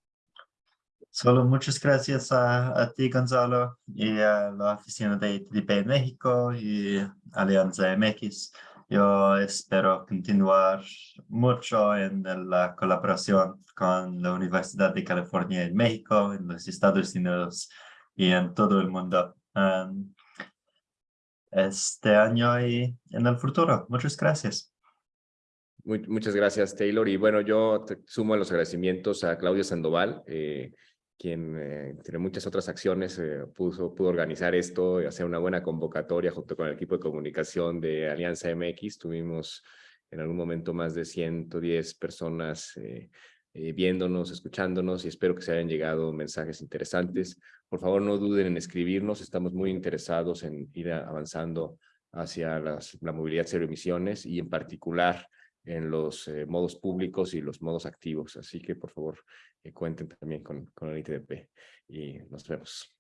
Solo muchas gracias a, a, ti, Gonzalo, y a la oficina de ITDP en México y Alianza MX. Yo espero continuar mucho en la colaboración con la Universidad de California en México, en los Estados Unidos y en todo el mundo um, este año y en el futuro. Muchas gracias. Muchas gracias, Taylor. Y bueno, yo te sumo los agradecimientos a Claudia Sandoval, eh, quien eh, muchas otras acciones eh, pudo, pudo organizar esto y hacer una buena convocatoria junto con el equipo de comunicación de Alianza MX. Tuvimos en algún momento más de 110 personas eh, eh, viéndonos, escuchándonos y espero que se hayan llegado mensajes interesantes. Por favor, no duden en escribirnos, estamos muy interesados en ir avanzando hacia la movilidad cero emisiones y en particular en los eh, modos públicos y los modos activos. Así que por favor eh, cuenten también con, con el ITDP y nos vemos.